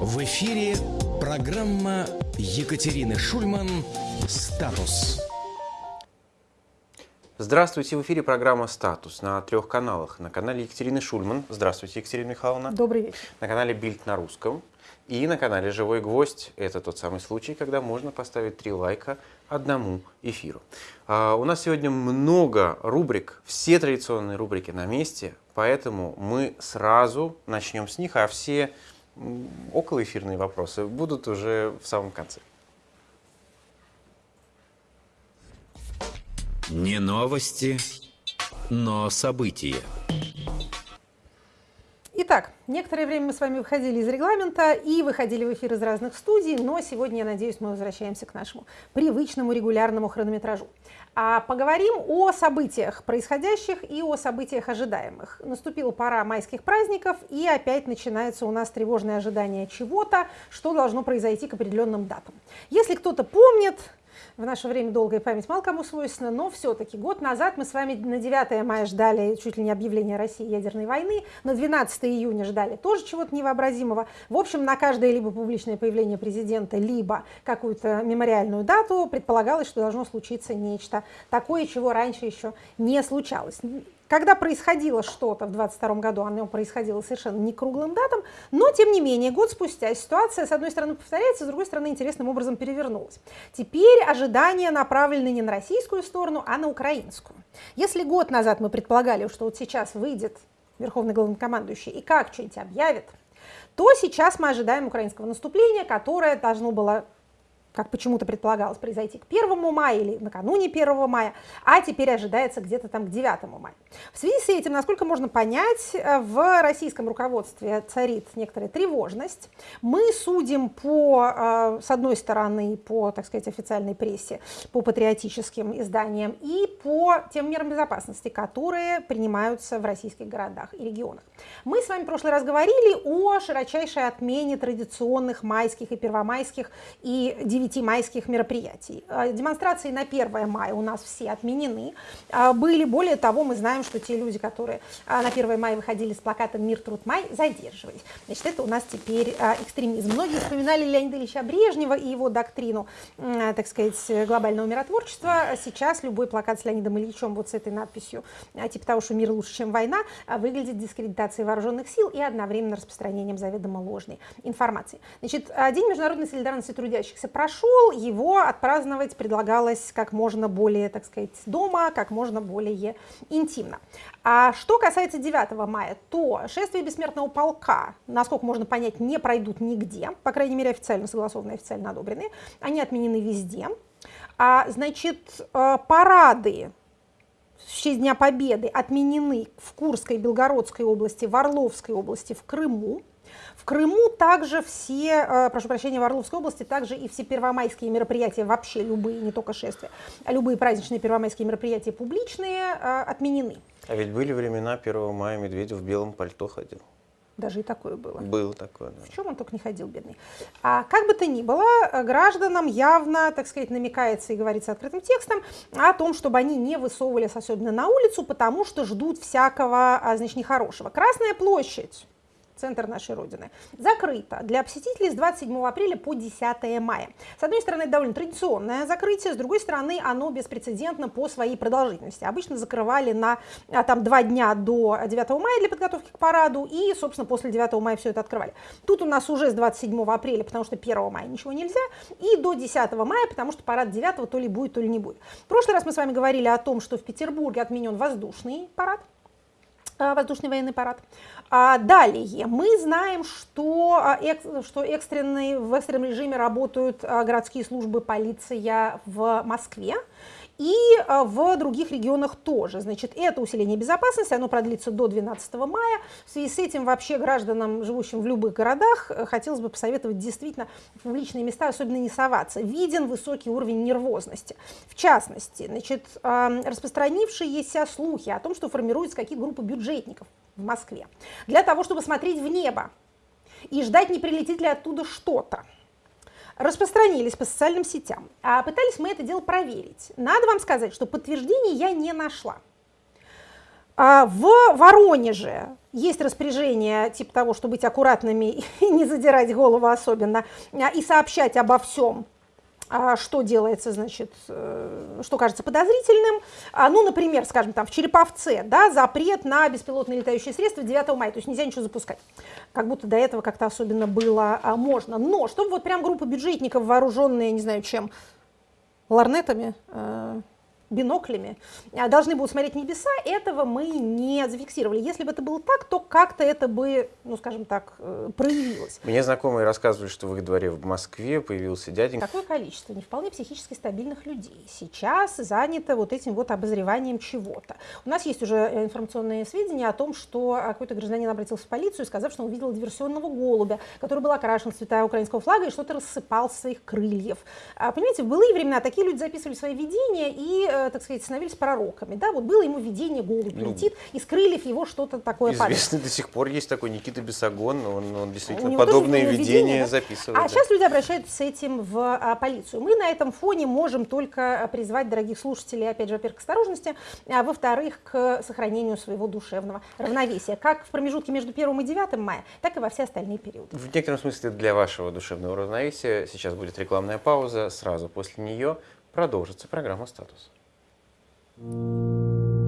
В эфире программа Екатерины Шульман «Статус». Здравствуйте, в эфире программа «Статус» на трех каналах. На канале Екатерины Шульман. Здравствуйте, Екатерина Михайловна. Добрый вечер. На канале Бильд на русском. И на канале «Живой гвоздь» — это тот самый случай, когда можно поставить три лайка одному эфиру. А, у нас сегодня много рубрик, все традиционные рубрики на месте, поэтому мы сразу начнем с них, а все околоэфирные вопросы будут уже в самом конце. Не новости, но события. Итак, некоторое время мы с вами выходили из регламента и выходили в эфир из разных студий, но сегодня, я надеюсь, мы возвращаемся к нашему привычному регулярному хронометражу. А поговорим о событиях происходящих и о событиях ожидаемых. Наступила пора майских праздников, и опять начинается у нас тревожное ожидание чего-то, что должно произойти к определенным датам. Если кто-то помнит, в наше время долгая память мало кому свойственна, но все-таки год назад мы с вами на 9 мая ждали чуть ли не объявление России ядерной войны, на 12 июня ждали тоже чего-то невообразимого. В общем, на каждое либо публичное появление президента, либо какую-то мемориальную дату предполагалось, что должно случиться нечто такое, чего раньше еще не случалось. Когда происходило что-то в 22 году, оно происходило совершенно не круглым датам, но тем не менее, год спустя ситуация, с одной стороны, повторяется, с другой стороны, интересным образом перевернулась. Теперь ожидания направлены не на российскую сторону, а на украинскую. Если год назад мы предполагали, что вот сейчас выйдет верховный главнокомандующий и как что-нибудь объявит, то сейчас мы ожидаем украинского наступления, которое должно было как почему-то предполагалось произойти к 1 мая или накануне 1 мая, а теперь ожидается где-то там к 9 мая. В связи с этим, насколько можно понять, э, в российском руководстве царит некоторая тревожность. Мы судим по, э, с одной стороны, по, так сказать, официальной прессе, по патриотическим изданиям и по тем мерам безопасности, которые принимаются в российских городах и регионах. Мы с вами в прошлый раз говорили о широчайшей отмене традиционных майских и первомайских и 9 майских мероприятий. А, демонстрации на 1 мая у нас все отменены. А, были, более того, мы знаем, что те люди, которые а, на 1 мая выходили с плакатом «Мир, труд, май», задерживались. Значит, это у нас теперь экстремизм. Многие вспоминали Леонида Ильича Брежнева и его доктрину, так сказать, глобального миротворчества. Сейчас любой плакат с Леонидом Ильичем вот с этой надписью, типа того, что мир лучше, чем война, выглядит дискредитацией вооруженных сил и одновременно распространением заведомо ложной информации. Значит, День международной солидарности трудящихся прошел прошел, его отпраздновать предлагалось как можно более, так сказать, дома, как можно более интимно. А что касается 9 мая, то шествие бессмертного полка, насколько можно понять, не пройдут нигде, по крайней мере официально согласованные, официально одобренные, они отменены везде. А, значит, э, парады в честь Дня Победы отменены в Курской, Белгородской области, в Орловской области, в Крыму. В Крыму также все, э, прошу прощения, в Орловской области также и все первомайские мероприятия, вообще любые, не только шествия, а любые праздничные первомайские мероприятия публичные э, отменены. А ведь были времена 1 мая Медведев в белом пальто ходил. Даже и такое было. Было такое, да. В чем он только не ходил, бедный. А как бы то ни было, гражданам явно, так сказать, намекается и говорится открытым текстом о том, чтобы они не высовывались особенно на улицу, потому что ждут всякого, а, значит, нехорошего. Красная площадь центр нашей Родины, закрыто для посетителей с 27 апреля по 10 мая. С одной стороны, это довольно традиционное закрытие, с другой стороны, оно беспрецедентно по своей продолжительности. Обычно закрывали на а, там, два дня до 9 мая для подготовки к параду, и, собственно, после 9 мая все это открывали. Тут у нас уже с 27 апреля, потому что 1 мая ничего нельзя, и до 10 мая, потому что парад 9 то ли будет, то ли не будет. В прошлый раз мы с вами говорили о том, что в Петербурге отменен воздушный парад, воздушный военный парад. А далее мы знаем, что, а, что экстренный, в экстренном режиме работают городские службы полиция в Москве и а, в других регионах тоже. Значит, это усиление безопасности, оно продлится до 12 мая. В связи с этим вообще гражданам, живущим в любых городах, э, хотелось бы посоветовать действительно в публичные места особенно не соваться. Виден высокий уровень нервозности. В частности, значит, распространившиеся слухи о том, что формируются какие группы бюджетников в Москве для того, чтобы смотреть в небо и ждать, не прилетит ли оттуда что-то распространились по социальным сетям. А пытались мы это дело проверить. Надо вам сказать, что подтверждений я не нашла. А в Воронеже есть распоряжение типа того, чтобы быть аккуратными и не задирать голову особенно, а, и сообщать обо всем, что делается, значит, э, что кажется подозрительным. А, ну, например, скажем, там в Череповце, да, запрет на беспилотные летающие средства 9 мая, то есть нельзя ничего запускать. Как будто до этого как-то особенно было можно. Но чтобы вот прям группа бюджетников, вооруженные, не знаю чем, ларнетами, э, биноклями, а, должны будут смотреть небеса, этого мы не зафиксировали. Если бы это было так, то как-то это бы, ну, скажем так, э, проявилось. Мне знакомые рассказывали, что в их дворе в Москве появился дяденька. Какое количество не вполне психически стабильных людей сейчас занято вот этим вот обозреванием чего-то. У нас есть уже э, информационные сведения о том, что а, какой-то гражданин обратился в полицию, сказав, что он увидел диверсионного голубя, который был окрашен в цвета украинского флага и что-то рассыпал с своих крыльев. А, понимаете, в былые времена такие люди записывали свои видения и Э, так сказать, становились пророками. Да? Вот было ему видение, голубь ну, летит, и с крыльев его что-то такое падает. до сих пор есть такой Никита Бесогон, он, он действительно подобные видения да? записывает. А да. сейчас люди обращаются с этим в а, полицию. Мы на этом фоне можем только призвать дорогих слушателей, опять же, во-первых, к осторожности, а во-вторых, к сохранению своего душевного равновесия, как в промежутке между 1 и 9 мая, так и во все остальные периоды. В некотором смысле для вашего душевного равновесия сейчас будет рекламная пауза, сразу после нее продолжится программа «Статус». thank you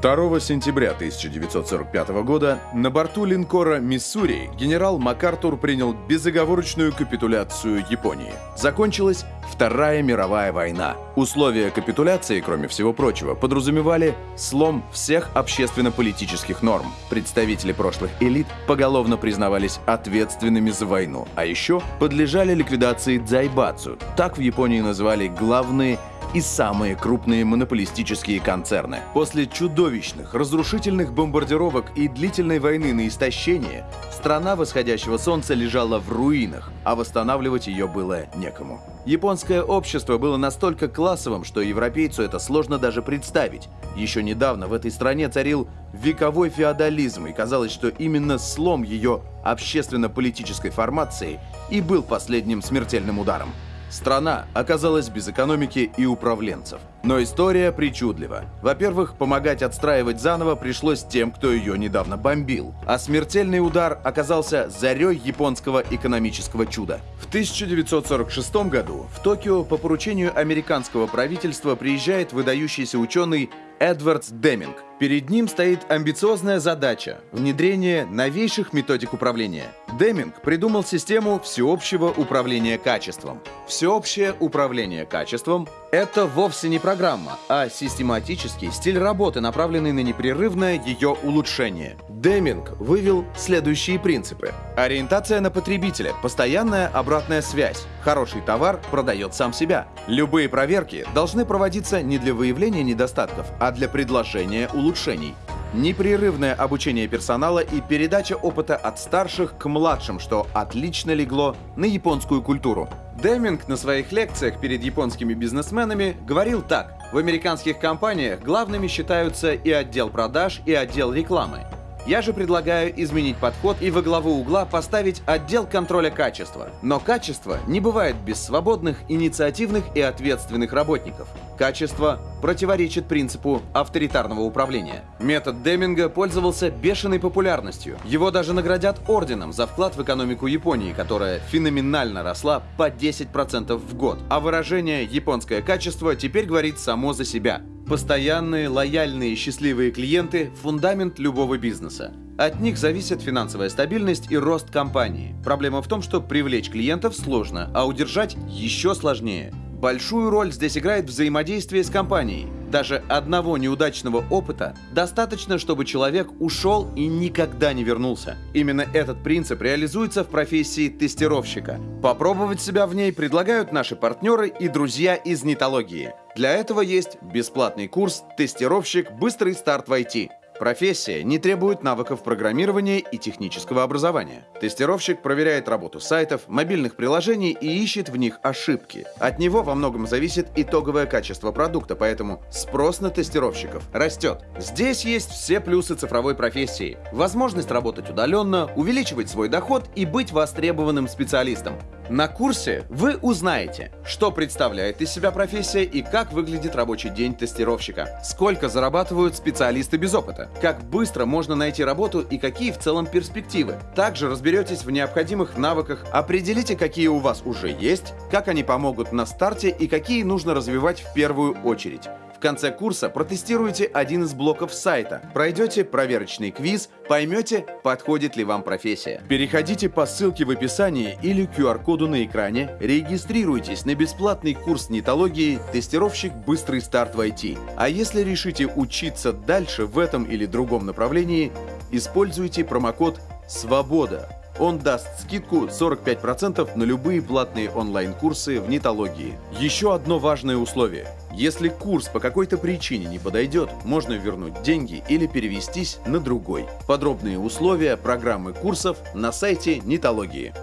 2 сентября 1945 года на борту линкора «Миссури» генерал МакАртур принял безоговорочную капитуляцию Японии. Закончилась Вторая мировая война. Условия капитуляции, кроме всего прочего, подразумевали слом всех общественно-политических норм. Представители прошлых элит поголовно признавались ответственными за войну, а еще подлежали ликвидации дзайбацу. Так в Японии называли главные и самые крупные монополистические концерны. После чудовищных, разрушительных бомбардировок и длительной войны на истощение, страна восходящего солнца лежала в руинах, а восстанавливать ее было некому. Японское общество было настолько классовым, что европейцу это сложно даже представить. Еще недавно в этой стране царил вековой феодализм, и казалось, что именно слом ее общественно-политической формации и был последним смертельным ударом. Страна оказалась без экономики и управленцев. Но история причудлива. Во-первых, помогать отстраивать заново пришлось тем, кто ее недавно бомбил. А смертельный удар оказался зарей японского экономического чуда. В 1946 году в Токио по поручению американского правительства приезжает выдающийся ученый Эдвардс Деминг. Перед ним стоит амбициозная задача – внедрение новейших методик управления. Деминг придумал систему всеобщего управления качеством. Всеобщее управление качеством – это вовсе не программа, а систематический стиль работы, направленный на непрерывное ее улучшение. Деминг вывел следующие принципы. Ориентация на потребителя, постоянная обратная связь. Хороший товар продает сам себя. Любые проверки должны проводиться не для выявления недостатков, а для предложения улучшений. Непрерывное обучение персонала и передача опыта от старших к младшим, что отлично легло на японскую культуру. Деминг на своих лекциях перед японскими бизнесменами говорил так. В американских компаниях главными считаются и отдел продаж, и отдел рекламы. Я же предлагаю изменить подход и во главу угла поставить отдел контроля качества. Но качество не бывает без свободных, инициативных и ответственных работников. Качество противоречит принципу авторитарного управления. Метод Деминга пользовался бешеной популярностью. Его даже наградят орденом за вклад в экономику Японии, которая феноменально росла по 10% в год. А выражение «японское качество» теперь говорит само за себя. Постоянные, лояльные, счастливые клиенты – фундамент любого бизнеса. От них зависит финансовая стабильность и рост компании. Проблема в том, что привлечь клиентов сложно, а удержать еще сложнее. Большую роль здесь играет взаимодействие с компанией. Даже одного неудачного опыта достаточно, чтобы человек ушел и никогда не вернулся. Именно этот принцип реализуется в профессии тестировщика. Попробовать себя в ней предлагают наши партнеры и друзья из нетологии. Для этого есть бесплатный курс «Тестировщик. Быстрый старт в IT». Профессия не требует навыков программирования и технического образования. Тестировщик проверяет работу сайтов, мобильных приложений и ищет в них ошибки. От него во многом зависит итоговое качество продукта, поэтому спрос на тестировщиков растет. Здесь есть все плюсы цифровой профессии. Возможность работать удаленно, увеличивать свой доход и быть востребованным специалистом. На курсе вы узнаете, что представляет из себя профессия и как выглядит рабочий день тестировщика, сколько зарабатывают специалисты без опыта, как быстро можно найти работу и какие в целом перспективы. Также разберетесь в необходимых навыках, определите, какие у вас уже есть, как они помогут на старте и какие нужно развивать в первую очередь. В конце курса протестируйте один из блоков сайта, пройдете проверочный квиз, поймете, подходит ли вам профессия. Переходите по ссылке в описании или QR-коду на экране, регистрируйтесь на бесплатный курс нетологии «Тестировщик. Быстрый старт в IT». А если решите учиться дальше в этом или другом направлении, используйте промокод «Свобода». Он даст скидку 45% на любые платные онлайн-курсы в нетологии. Еще одно важное условие. Если курс по какой-то причине не подойдет, можно вернуть деньги или перевестись на другой. Подробные условия программы курсов на сайте Нитологии.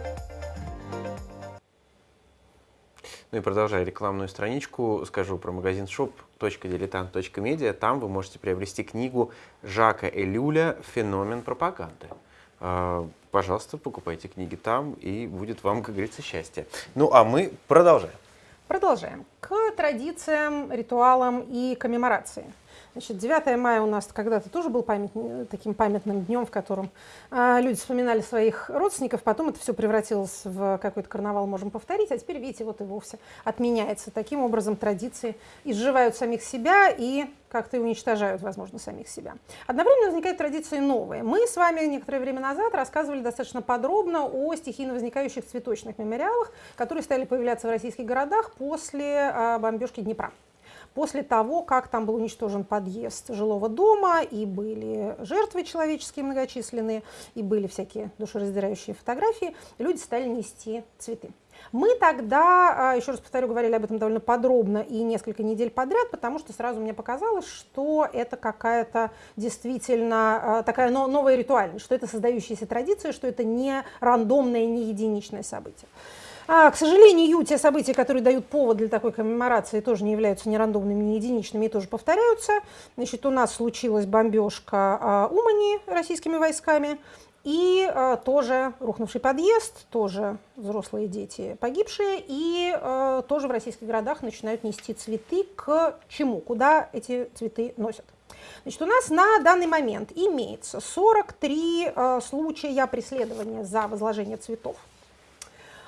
Ну и продолжая рекламную страничку, скажу про магазин shop.diletant.media. Там вы можете приобрести книгу Жака Элюля «Феномен пропаганды». А, пожалуйста, покупайте книги там, и будет вам, как говорится, счастье. Ну, а мы продолжаем. Продолжаем. К традициям, ритуалам и коммеморации. Значит, 9 мая у нас когда-то тоже был память, таким памятным днем, в котором э, люди вспоминали своих родственников, потом это все превратилось в какой-то карнавал, можем повторить, а теперь, видите, вот и вовсе отменяется. Таким образом традиции изживают самих себя и как-то уничтожают, возможно, самих себя. Одновременно возникают традиции новые. Мы с вами некоторое время назад рассказывали достаточно подробно о стихийно возникающих цветочных мемориалах, которые стали появляться в российских городах после э, бомбежки Днепра после того, как там был уничтожен подъезд жилого дома, и были жертвы человеческие многочисленные, и были всякие душераздирающие фотографии, люди стали нести цветы. Мы тогда, а, еще раз повторю, говорили об этом довольно подробно и несколько недель подряд, потому что сразу мне показалось, что это какая-то действительно а, такая новая ритуальность, что это создающаяся традиция, что это не рандомное, не единичное событие. А, к сожалению, те события, которые дают повод для такой коммеморации, тоже не являются ни рандомными, ни единичными и тоже повторяются. Значит, у нас случилась бомбежка а, Умани российскими войсками, и а, тоже рухнувший подъезд, тоже взрослые дети погибшие, и а, тоже в российских городах начинают нести цветы к чему, куда эти цветы носят. Значит, у нас на данный момент имеется 43 а, случая преследования за возложение цветов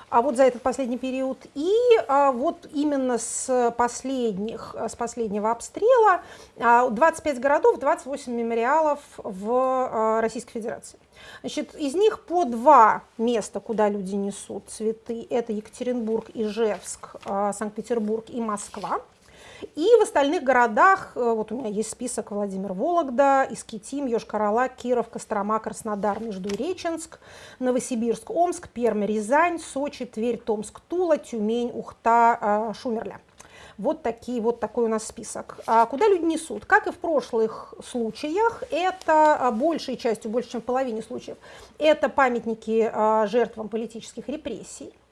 а вот за этот последний период. И а, вот именно с, последних, с последнего обстрела а, 25 городов, 28 мемориалов в а, Российской Федерации. Значит, из них по два места, куда люди несут цветы, это Екатеринбург, Ижевск, а, Санкт-Петербург и Москва. И в остальных городах, э, вот у меня есть список Владимир Вологда, Искитим, Йошкар-Ола, Киров, Кострома, Краснодар, Междуреченск, Новосибирск, Омск, Пермь, Рязань, Сочи, Тверь, Томск, Тула, Тюмень, Ухта, э, Шумерля. Вот, такие, вот такой у нас список. А куда люди несут? Как и в прошлых случаях, это а, большей частью, больше чем в половине случаев, это памятники а, жертвам политических репрессий а,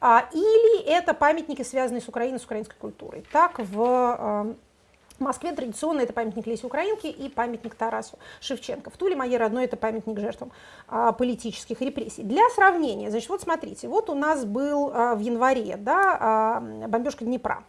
или это памятники, связанные с Украиной, с украинской культурой. Так, в э, Москве традиционно это памятник Лесе Украинки и памятник Тарасу Шевченко. В Туле, моей родной, это памятник жертвам а, политических репрессий. Для сравнения, значит, вот смотрите, вот у нас был а, в январе да, а, бомбежка Днепра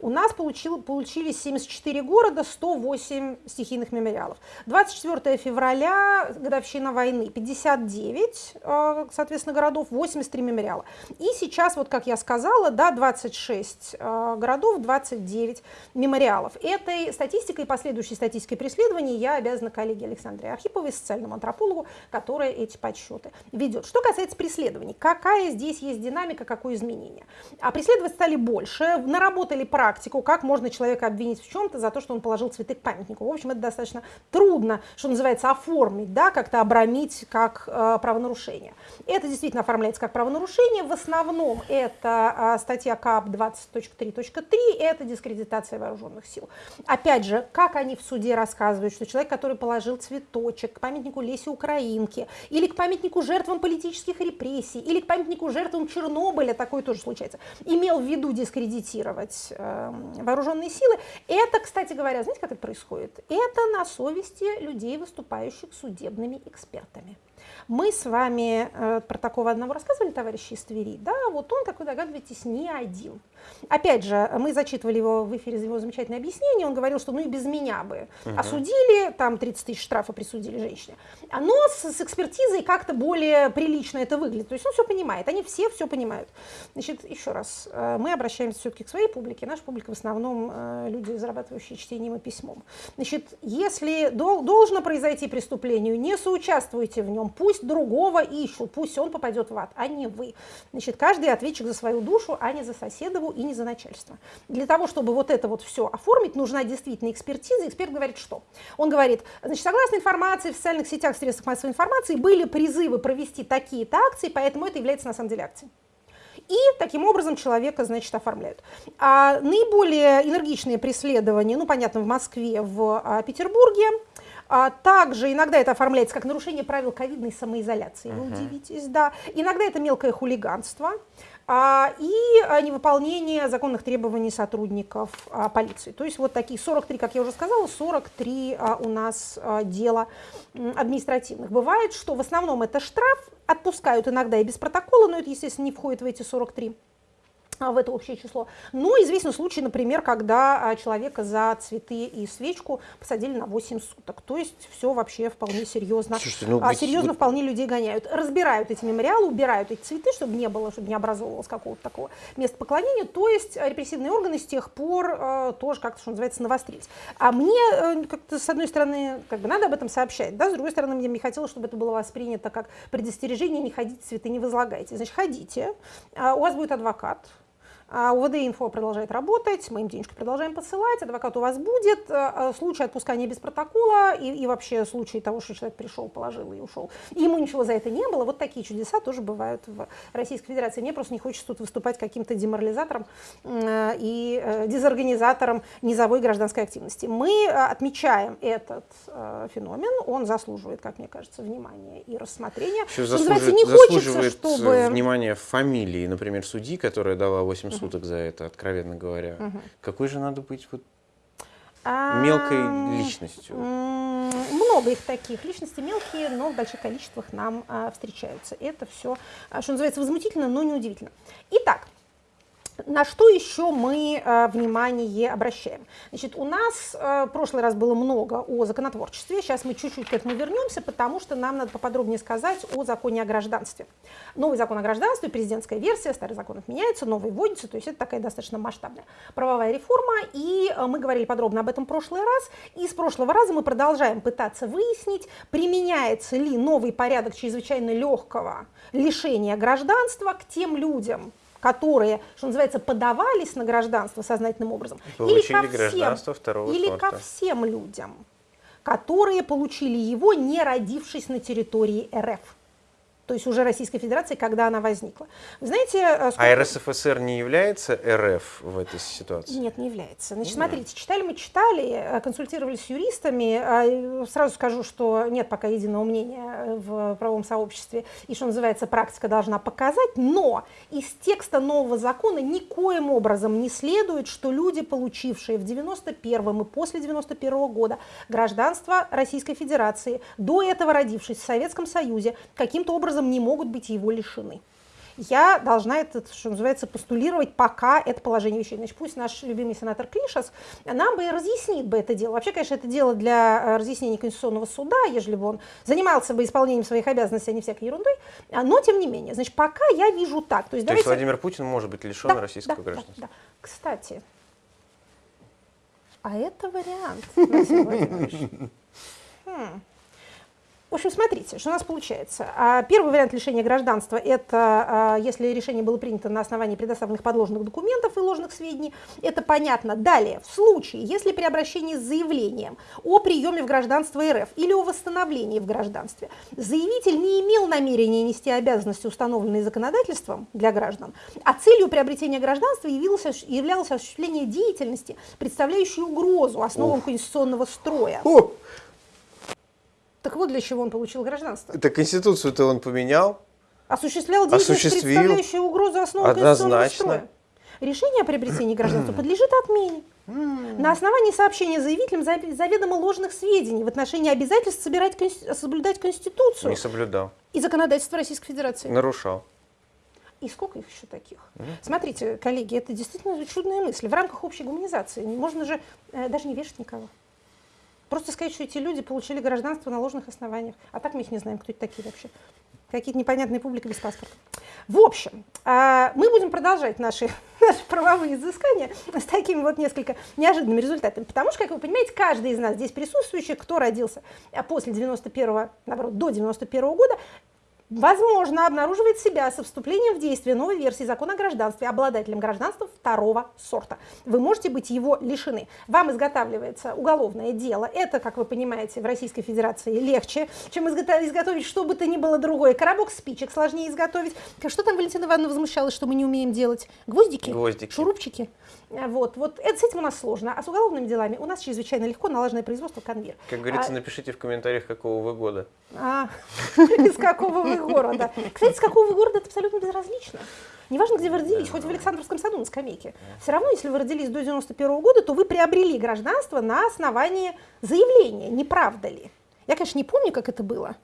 у нас получил, получились 74 города, 108 стихийных мемориалов. 24 февраля, годовщина войны, 59, э, соответственно, городов, 83 мемориала. И сейчас, вот как я сказала, да, 26 э, городов, 29 мемориалов. Этой статистикой и последующей статистикой преследований я обязана коллеге Александре Архиповой, социальному антропологу, которая эти подсчеты ведет. Что касается преследований, какая здесь есть динамика, какое изменение? А преследовать стали больше, наработали практику, как можно человека обвинить в чем-то за то, что он положил цветы к памятнику. В общем, это достаточно трудно, что называется, оформить, да, как-то обрамить как э, правонарушение. Это действительно оформляется как правонарушение. В основном это э, статья КАП 20.3.3, это дискредитация вооруженных сил. Опять же, как они в суде рассказывают, что человек, который положил цветочек к памятнику Лесе Украинки, или к памятнику жертвам политических репрессий, или к памятнику жертвам Чернобыля, такое тоже случается, имел в виду дискредитировать э, вооруженные силы. Это, кстати говоря, знаете, как это происходит? Это на совести людей, выступающих судебными экспертами. Мы с вами э, про такого одного рассказывали, товарищи из Твери. Да, вот он, как вы догадываетесь, не один. Опять же, мы зачитывали его в эфире его замечательное объяснение. Он говорил, что ну и без меня бы угу. осудили, там 30 тысяч штрафа присудили женщине. Но с, с экспертизой как-то более прилично это выглядит. То есть он все понимает, они все все понимают. Значит, еще раз, э, мы обращаемся все-таки к своей публике. Наша публика в основном э, люди, зарабатывающие чтением и письмом. Значит, если дол должно произойти преступление, не соучаствуйте в нем, пусть другого ищут, пусть он попадет в ад, а не вы. Значит, каждый ответчик за свою душу, а не за соседову и не за начальство. Для того, чтобы вот это вот все оформить, нужна действительно экспертиза. Эксперт говорит что? Он говорит, значит, согласно информации в социальных сетях, средствах массовой информации, были призывы провести такие-то акции, поэтому это является на самом деле акцией. И таким образом человека, значит, оформляют. А наиболее энергичные преследования, ну, понятно, в Москве, в а, Петербурге, а также иногда это оформляется как нарушение правил ковидной самоизоляции, вы uh-huh. удивитесь, да. Иногда это мелкое хулиганство и а, невыполнение законных требований сотрудников а, полиции. То есть вот такие 43, как я уже сказала, 43 а, у нас а, дела административных. Бывает, что в основном это штраф, отпускают иногда и без протокола, но это, естественно, не входит в эти 43 в это общее число. Но известен случай, например, когда а, человека за цветы и свечку посадили на 8 суток. То есть все вообще вполне серьезно. Слушайте, ну, а, серьезно вы... вполне людей гоняют. Разбирают эти мемориалы, убирают эти цветы, чтобы не было, чтобы не образовывалось какого-то такого места поклонения. То есть репрессивные органы с тех пор э, тоже как-то, что называется, навострились. А мне э, как-то, с одной стороны, как бы надо об этом сообщать, да, с другой стороны, мне не хотелось, чтобы это было воспринято как предостережение, не ходите, цветы не возлагайте. Значит, ходите, э, у вас будет адвокат, а УВД инфо продолжает работать, мы им денежку продолжаем посылать, адвокат у вас будет. Э, э, случай отпускания без протокола и, и вообще случай того, что человек пришел, положил и ушел. И ему ничего за это не было. Вот такие чудеса тоже бывают в Российской Федерации. Мне просто не хочется тут выступать каким-то деморализатором э, и дезорганизатором низовой гражданской активности. Мы отмечаем этот феномен, он заслуживает, как мне кажется, внимания и рассмотрения. Еще заслуживает, не заслуживает хочется, чтобы... внимания фамилии, например, судьи, которая дала 8 суток за это, откровенно говоря. Угу. Какой же надо быть вот мелкой личностью? Много их таких. Личности мелкие, но в больших количествах нам а, встречаются. Это все, а, что называется, возмутительно, но не удивительно. Итак, на что еще мы э, внимание обращаем? Значит, у нас э, в прошлый раз было много о законотворчестве, сейчас мы чуть-чуть к этому вернемся, потому что нам надо поподробнее сказать о законе о гражданстве. Новый закон о гражданстве, президентская версия, старый закон отменяется, новый вводится, то есть это такая достаточно масштабная правовая реформа, и э, мы говорили подробно об этом в прошлый раз, и с прошлого раза мы продолжаем пытаться выяснить, применяется ли новый порядок чрезвычайно легкого лишения гражданства к тем людям, которые, что называется, подавались на гражданство сознательным образом, Получили или ко всем, второго или сорта. ко всем людям, которые получили его, не родившись на территории РФ то есть уже Российской Федерации, когда она возникла. Вы знаете, э, сколько... А РСФСР не является РФ в этой ситуации? Нет, не является. Значит, смотрите, читали мы читали, э, консультировались с юристами. А, сразу скажу, что нет пока единого мнения э, в правовом сообществе, и что называется, практика должна показать, но из текста нового закона никоим образом не следует, что люди, получившие в 91 и после 91 года гражданство Российской Федерации, до этого родившись в Советском Союзе, каким-то образом образом не могут быть его лишены. Я должна это, что называется, постулировать, пока это положение вещей. Значит, пусть наш любимый сенатор Клишас нам бы разъяснит бы это дело. Вообще, конечно, это дело для э, разъяснения Конституционного суда, ежели бы он занимался бы исполнением своих обязанностей, а не всякой ерундой. А, но, тем не менее, значит, пока я вижу так. То есть, То давайте... есть Владимир Путин может быть лишен да, российского да, гражданства? Да, да. Кстати, а это вариант, Василий Владимирович. Хм. В общем, смотрите, что у нас получается. А, первый вариант лишения гражданства – это а, если решение было принято на основании предоставленных подложных документов и ложных сведений. Это понятно. Далее, в случае, если при обращении с заявлением о приеме в гражданство РФ или о восстановлении в гражданстве заявитель не имел намерения нести обязанности, установленные законодательством для граждан, а целью приобретения гражданства явилось, являлось осуществление деятельности, представляющей угрозу основам Ох. конституционного строя. О! Так вот для чего он получил гражданство. Это Конституцию-то он поменял? Осуществлял деятельность, Осуществил. представляющую угрозу основы конституционного строя. Решение о приобретении гражданства подлежит отмене. На основании сообщения заявителям заведомо ложных сведений в отношении обязательств собирать, соблюдать Конституцию. Не соблюдал. И законодательство Российской Федерации. Нарушал. И сколько их еще таких? Mm. Смотрите, коллеги, это действительно чудная мысль. В рамках общей гуманизации можно же э, даже не вешать никого. Просто сказать, что эти люди получили гражданство на ложных основаниях. А так мы их не знаем, кто это такие вообще. Какие-то непонятные публики без паспорта. В общем, э, мы будем продолжать наши, наши правовые изыскания с такими вот несколько неожиданными результатами. Потому что, как вы понимаете, каждый из нас здесь присутствующих, кто родился э, после 91 наоборот, до 91 -го года, возможно, обнаруживает себя со вступлением в действие новой версии закона о гражданстве обладателем гражданства второго сорта. Вы можете быть его лишены. Вам изготавливается уголовное дело. Это, как вы понимаете, в Российской Федерации легче, чем изготовить что бы то ни было другое. Коробок спичек сложнее изготовить. Что там Валентина Ивановна возмущалась, что мы не умеем делать? Гвоздики? Гвоздики. Шурупчики? Вот, вот это, с этим у нас сложно. А с уголовными делами у нас чрезвычайно легко налаженное производство конвейер. Как говорится, а, напишите в комментариях, какого вы года. А, из какого вы города. Кстати, с какого вы города, это абсолютно безразлично. Неважно, где вы родились, хоть в Александровском саду на скамейке. Все равно, если вы родились до 91 года, то вы приобрели гражданство на основании заявления, не правда ли? Я, конечно, не помню, как это было.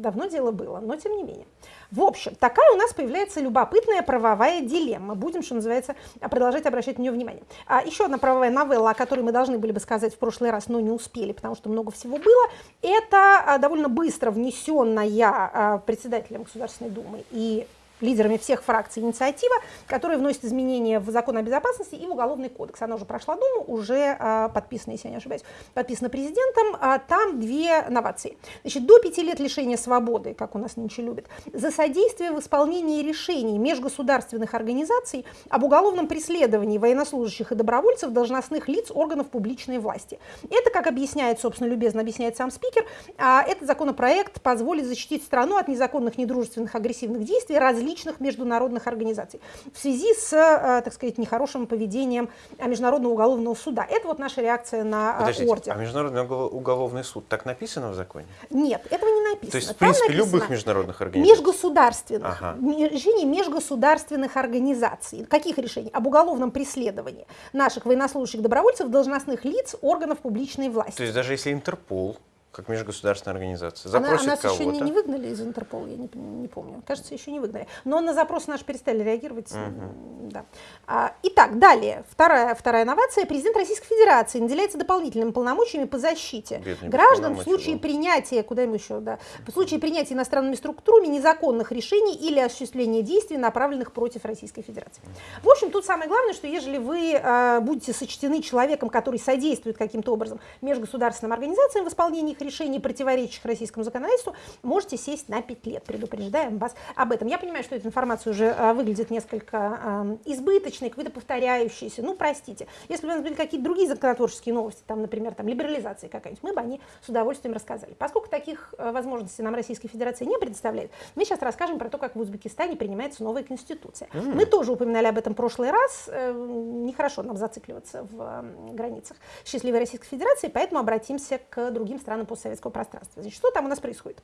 Давно дело было, но тем не менее. В общем, такая у нас появляется любопытная правовая дилемма. Будем, что называется, продолжать обращать на нее внимание. А еще одна правовая новелла, о которой мы должны были бы сказать в прошлый раз, но не успели, потому что много всего было, это а, довольно быстро внесенная а, председателем Государственной Думы и лидерами всех фракций инициатива, которая вносит изменения в закон о безопасности и в уголовный кодекс. Она уже прошла Думу, уже а, подписана, если я не ошибаюсь, подписана президентом. А там две новации. Значит, до пяти лет лишения свободы, как у нас нынче любят, за содействие в исполнении решений межгосударственных организаций об уголовном преследовании военнослужащих и добровольцев, должностных лиц органов публичной власти. Это, как объясняет, собственно, любезно объясняет сам спикер, а этот законопроект позволит защитить страну от незаконных, недружественных, агрессивных действий различных различных международных организаций в связи с, э, так сказать, нехорошим поведением Международного уголовного суда. Это вот наша реакция на э, Подождите, ордер. А Международный уголовный суд так написано в законе? Нет, этого не написано. То есть, в Там принципе, написано любых международных организаций? Межгосударственных. Ага. Решений межгосударственных организаций. Каких решений? Об уголовном преследовании наших военнослужащих добровольцев, должностных лиц, органов публичной власти. То есть даже если Интерпол как межгосударственная организация. Запросит Она, нас еще не, не выгнали из Интерпола, я не, не помню. Кажется, еще не выгнали. Но на запрос наш перестали реагировать. Угу. Да. А, итак, далее. Вторая, вторая новация. Президент Российской Федерации наделяется дополнительными полномочиями по защите Бедный граждан в случае был. принятия, куда им еще, да, в случае принятия иностранными структурами незаконных решений или осуществления действий, направленных против Российской Федерации. В общем, тут самое главное, что ежели вы э, будете сочтены человеком, который содействует каким-то образом межгосударственным организациям в исполнении их решений, противоречащих российскому законодательству, можете сесть на 5 лет. Предупреждаем вас об этом. Я понимаю, что эта информация уже а, выглядит несколько избыточной, какой-то повторяющейся. Ну, простите. Если бы у нас были какие-то другие законотворческие новости, там, например, там, либерализация какая-нибудь, мы бы они с удовольствием рассказали. Поскольку таких а, возможностей нам Российская Федерация не предоставляет, мы сейчас расскажем про то, как в Узбекистане принимается новая конституция. Mm. Мы тоже упоминали об этом в прошлый раз. Э, нехорошо нам зацикливаться в границах счастливой Российской Федерации, поэтому обратимся к другим странам постсоветского пространства. Значит, что там у нас происходит?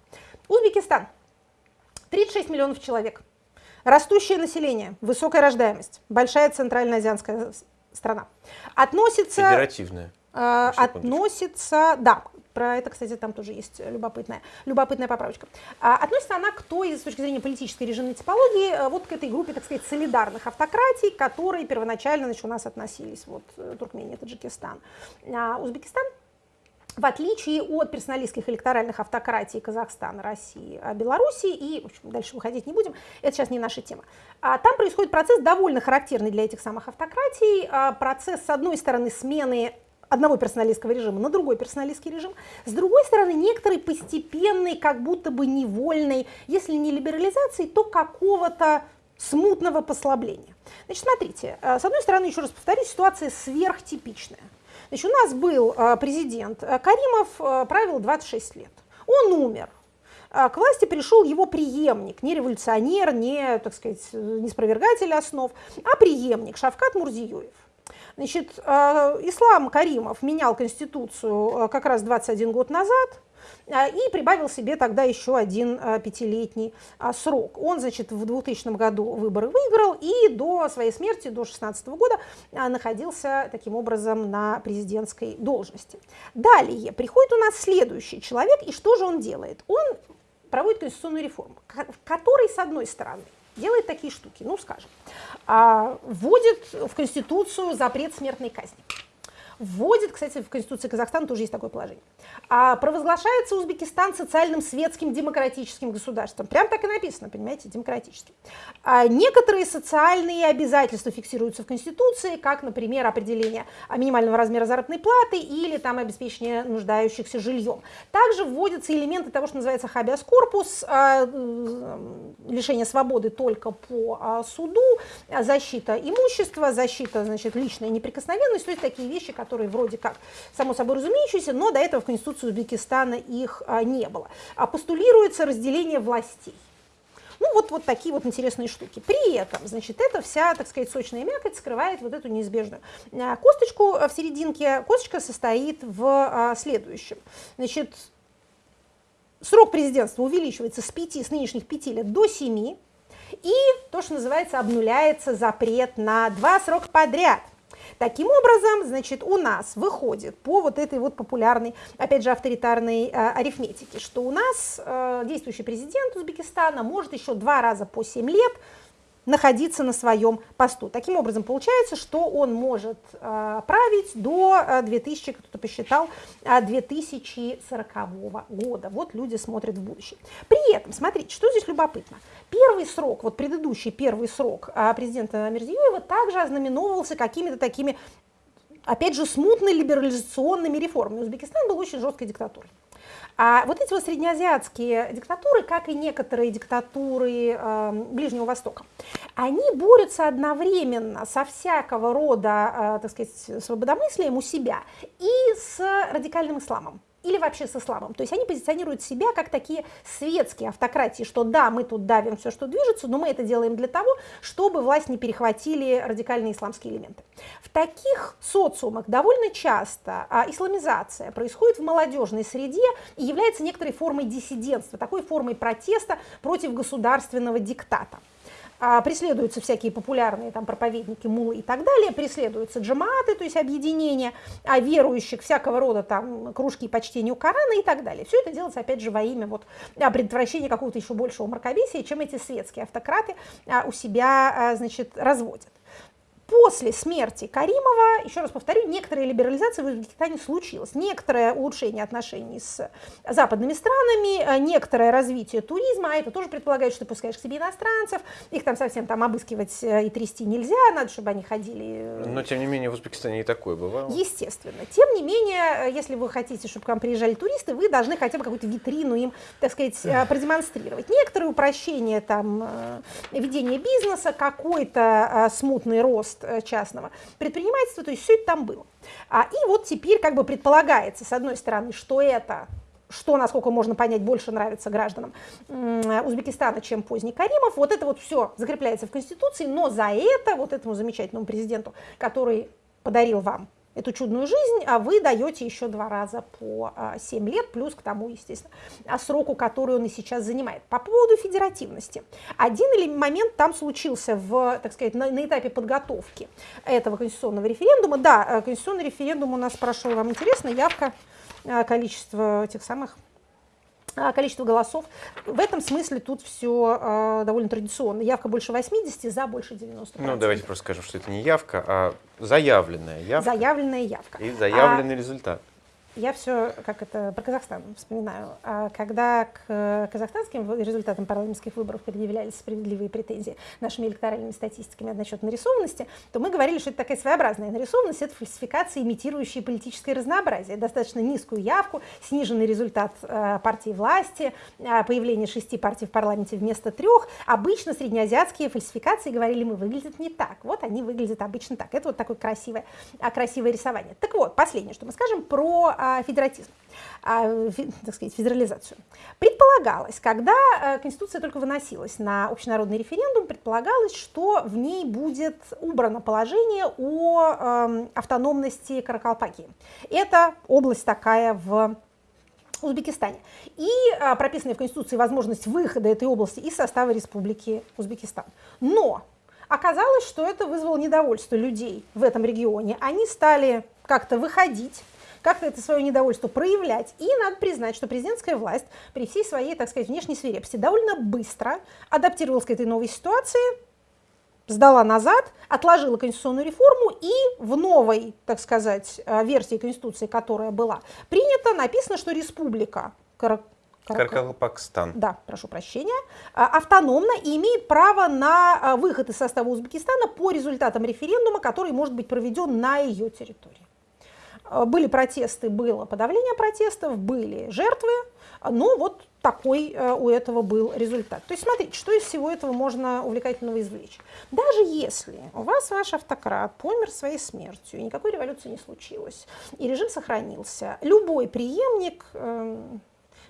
Узбекистан. 36 миллионов человек. Растущее население, высокая рождаемость, большая центральноазиатская страна. Относится... Федеративная. Э, относится, да, про это, кстати, там тоже есть любопытная, любопытная поправочка. А, относится она к той, с точки зрения политической режимной типологии, э, вот к этой группе, так сказать, солидарных автократий, которые первоначально значит, у нас относились, вот, э, Туркмения, Таджикистан. А Узбекистан в отличие от персоналистских электоральных автократий Казахстана, России, а Белоруссии, и в общем, дальше выходить не будем, это сейчас не наша тема. А там происходит процесс довольно характерный для этих самых автократий, а процесс, с одной стороны, смены одного персоналистского режима на другой персоналистский режим, с другой стороны, некоторый постепенный, как будто бы невольный, если не либерализации, то какого-то смутного послабления. Значит, смотрите, э, с одной стороны, еще раз повторюсь, ситуация сверхтипичная. Значит, у нас был а, президент а, Каримов, а, правил 26 лет. Он умер. К власти пришел его преемник, не революционер, не, так сказать, не спровергатель основ, а преемник Шавкат Мурзиёев. Значит, Ислам Каримов менял Конституцию как раз 21 год назад, и прибавил себе тогда еще один а, пятилетний а, срок. Он, значит, в 2000 году выборы выиграл и до своей смерти, до 2016 года, находился таким образом на президентской должности. Далее приходит у нас следующий человек, и что же он делает? Он проводит конституционную реформу, который, с одной стороны, делает такие штуки, ну, скажем, вводит в Конституцию запрет смертной казни вводит, кстати, в Конституции Казахстана тоже есть такое положение, а провозглашается Узбекистан социальным, светским, демократическим государством. Прям так и написано, понимаете, демократическим. А некоторые социальные обязательства фиксируются в Конституции, как, например, определение минимального размера заработной платы или там обеспечение нуждающихся жильем. Также вводятся элементы того, что называется habeas corpus, а, лишение свободы только по а, суду, защита имущества, защита, значит, личная неприкосновенность, то есть такие вещи, которые которые вроде как само собой разумеющиеся, но до этого в Конституции Узбекистана их а, не было. А постулируется разделение властей. Ну, вот, вот такие вот интересные штуки. При этом, значит, эта вся, так сказать, сочная мякоть скрывает вот эту неизбежную а, косточку в серединке. Косточка состоит в а, следующем. Значит, срок президентства увеличивается с 5, с нынешних 5 лет до 7, и то, что называется, обнуляется запрет на два срока подряд – Таким образом, значит, у нас выходит по вот этой вот популярной, опять же, авторитарной э, арифметике, что у нас э, действующий президент Узбекистана может еще два раза по 7 лет находиться на своем посту. Таким образом, получается, что он может э, править до 2000, кто-то посчитал, 2040 года. Вот люди смотрят в будущее. При этом, смотрите, что здесь любопытно. Первый срок, вот предыдущий первый срок а, президента Мерзиёева также ознаменовывался какими-то такими, опять же, смутно либерализационными реформами. Узбекистан был очень жесткой диктатурой. А вот эти вот среднеазиатские диктатуры, как и некоторые диктатуры э, Ближнего Востока, они борются одновременно со всякого рода, э, так сказать, свободомыслием у себя и с радикальным исламом или вообще с исламом. То есть они позиционируют себя как такие светские автократии, что да, мы тут давим все, что движется, но мы это делаем для того, чтобы власть не перехватили радикальные исламские элементы. В таких социумах довольно часто а, исламизация происходит в молодежной среде и является некоторой формой диссидентства, такой формой протеста против государственного диктата преследуются всякие популярные там проповедники, мулы и так далее, преследуются джаматы, то есть объединения а верующих, всякого рода там кружки по чтению Корана и так далее. Все это делается, опять же, во имя вот а, предотвращения какого-то еще большего мракобесия, чем эти светские автократы а, у себя, а, значит, разводят. После смерти Каримова, еще раз повторю, некоторая либерализация в Узбекистане случилась. Некоторое улучшение отношений с западными странами, э, некоторое развитие туризма, а это тоже предполагает, что ты пускаешь к себе иностранцев, их там совсем там обыскивать э, и трясти нельзя, надо, чтобы они ходили. Э, Но, тем не менее, в Узбекистане и такое бывало. Естественно. Тем не менее, если вы хотите, чтобы к вам приезжали туристы, вы должны хотя бы какую-то витрину им, так сказать, продемонстрировать. Некоторые упрощения там ведения бизнеса, какой-то смутный рост рост э, частного предпринимательства, то есть все это там было. А, и вот теперь как бы предполагается, с одной стороны, что это что, насколько можно понять, больше нравится гражданам Узбекистана, чем поздний Каримов. Вот это вот все закрепляется в Конституции, но за это вот этому замечательному президенту, который подарил вам эту чудную жизнь, а вы даете еще два раза по 7 а, лет, плюс к тому, естественно, а, сроку, который он и сейчас занимает. По поводу федеративности. Один или момент там случился в, так сказать, на, на этапе подготовки этого конституционного референдума. Да, э, конституционный референдум у нас прошел, вам интересно, явка, э, количество этих самых количество голосов. В этом смысле тут все э, довольно традиционно. Явка больше 80, за больше 90. Ну, давайте просто скажем, что это не явка, а заявленная явка. Заявленная явка. И заявленный а, результат я все, как это, про Казахстан вспоминаю. А когда к казахстанским результатам парламентских выборов предъявлялись справедливые претензии нашими электоральными статистиками насчет нарисованности, то мы говорили, что это такая своеобразная нарисованность, это фальсификация, имитирующая политическое разнообразие, достаточно низкую явку, сниженный результат э, партии власти, э, появление шести партий в парламенте вместо трех. Обычно среднеазиатские фальсификации, говорили мы, выглядят не так. Вот они выглядят обычно так. Это вот такое красивое, красивое рисование. Так вот, последнее, что мы скажем про а, федератизм, а, так сказать, федерализацию. Предполагалось, когда э, Конституция только выносилась на общенародный референдум, предполагалось, что в ней будет убрано положение о эм, автономности Каракалпакии. Это область такая в Узбекистане. И а, прописанная в Конституции возможность выхода этой области из состава Республики Узбекистан. Но оказалось, что это вызвало недовольство людей в этом регионе. Они стали как-то выходить как-то это свое недовольство проявлять. И надо признать, что президентская власть при всей своей, так сказать, внешней свирепости довольно быстро адаптировалась к этой новой ситуации, сдала назад, отложила конституционную реформу и в новой, так сказать, э, версии Конституции, которая была принята, написано, что республика Каракалпакстан. Да, прошу прощения. А, автономно и имеет право на а, выход из состава Узбекистана по результатам референдума, который может быть проведен на ее территории. А, были протесты, было подавление протестов, были жертвы, но вот такой у этого был результат. То есть смотрите, что из всего этого можно увлекательного извлечь. Даже если у вас ваш автократ помер своей смертью, и никакой революции не случилось, и режим сохранился, любой преемник эм,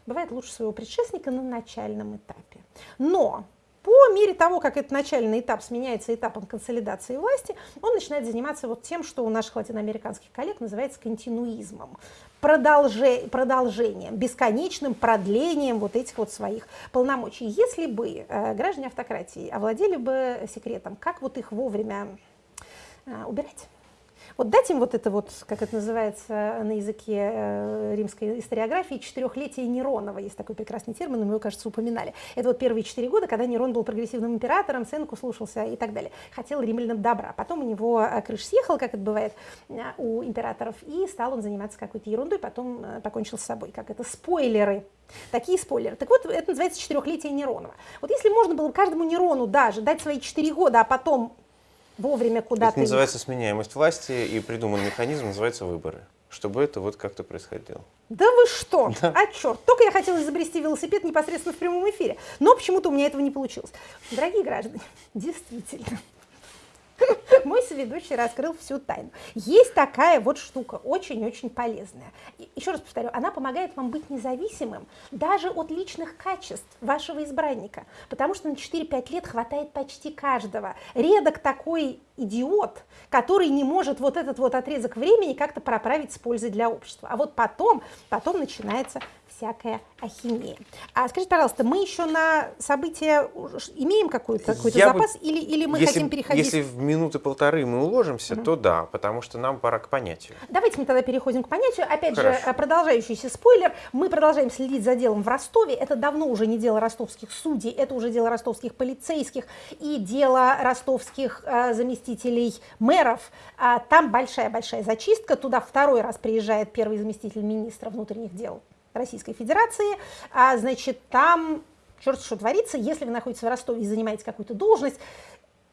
бывает лучше своего предшественника на начальном этапе. Но по мере того, как этот начальный этап сменяется этапом консолидации власти, он начинает заниматься вот тем, что у наших латиноамериканских коллег называется континуизмом, продолже, продолжением, бесконечным продлением вот этих вот своих полномочий. Если бы э, граждане автократии овладели бы секретом, как вот их вовремя э, убирать, вот дать им вот это вот, как это называется на языке э, римской историографии, четырехлетие Неронова, есть такой прекрасный термин, мы его, кажется, упоминали. Это вот первые четыре года, когда Нерон был прогрессивным императором, Сенку слушался и так далее. Хотел римлянам добра. Потом у него э, крыш съехал, как это бывает э, у императоров, и стал он заниматься какой-то ерундой, потом покончил с собой. Как это? Спойлеры. Такие спойлеры. Так вот, это называется четырехлетие Неронова. Вот если можно было каждому Нерону даже дать свои четыре года, а потом вовремя куда-то... Это называется сменяемость власти, и придуман механизм, называется выборы чтобы это вот как-то происходило. Да вы что? Да. А черт, только я хотела изобрести велосипед непосредственно в прямом эфире, но почему-то у меня этого не получилось. Дорогие граждане, действительно, Мой соведущий раскрыл всю тайну. Есть такая вот штука, очень-очень полезная. Еще раз повторю, она помогает вам быть независимым даже от личных качеств вашего избранника, потому что на 4-5 лет хватает почти каждого. Редок такой идиот, который не может вот этот вот отрезок времени как-то проправить с пользой для общества. А вот потом, потом начинается всякая ахинея. А скажите, пожалуйста, мы еще на события имеем какой-то какой запас бы, или, или мы если, хотим переходить? Если в минуты полторы мы уложимся, угу. то да, потому что нам пора к понятию. Давайте мы тогда переходим к понятию. Опять Хорошо. же, продолжающийся спойлер. Мы продолжаем следить за делом в Ростове. Это давно уже не дело ростовских судей, это уже дело ростовских полицейских и дело ростовских э, заместителей мэров. А, там большая-большая зачистка. Туда второй раз приезжает первый заместитель министра внутренних дел Российской Федерации, а, значит, там черт что творится, если вы находитесь в Ростове и занимаете какую-то должность,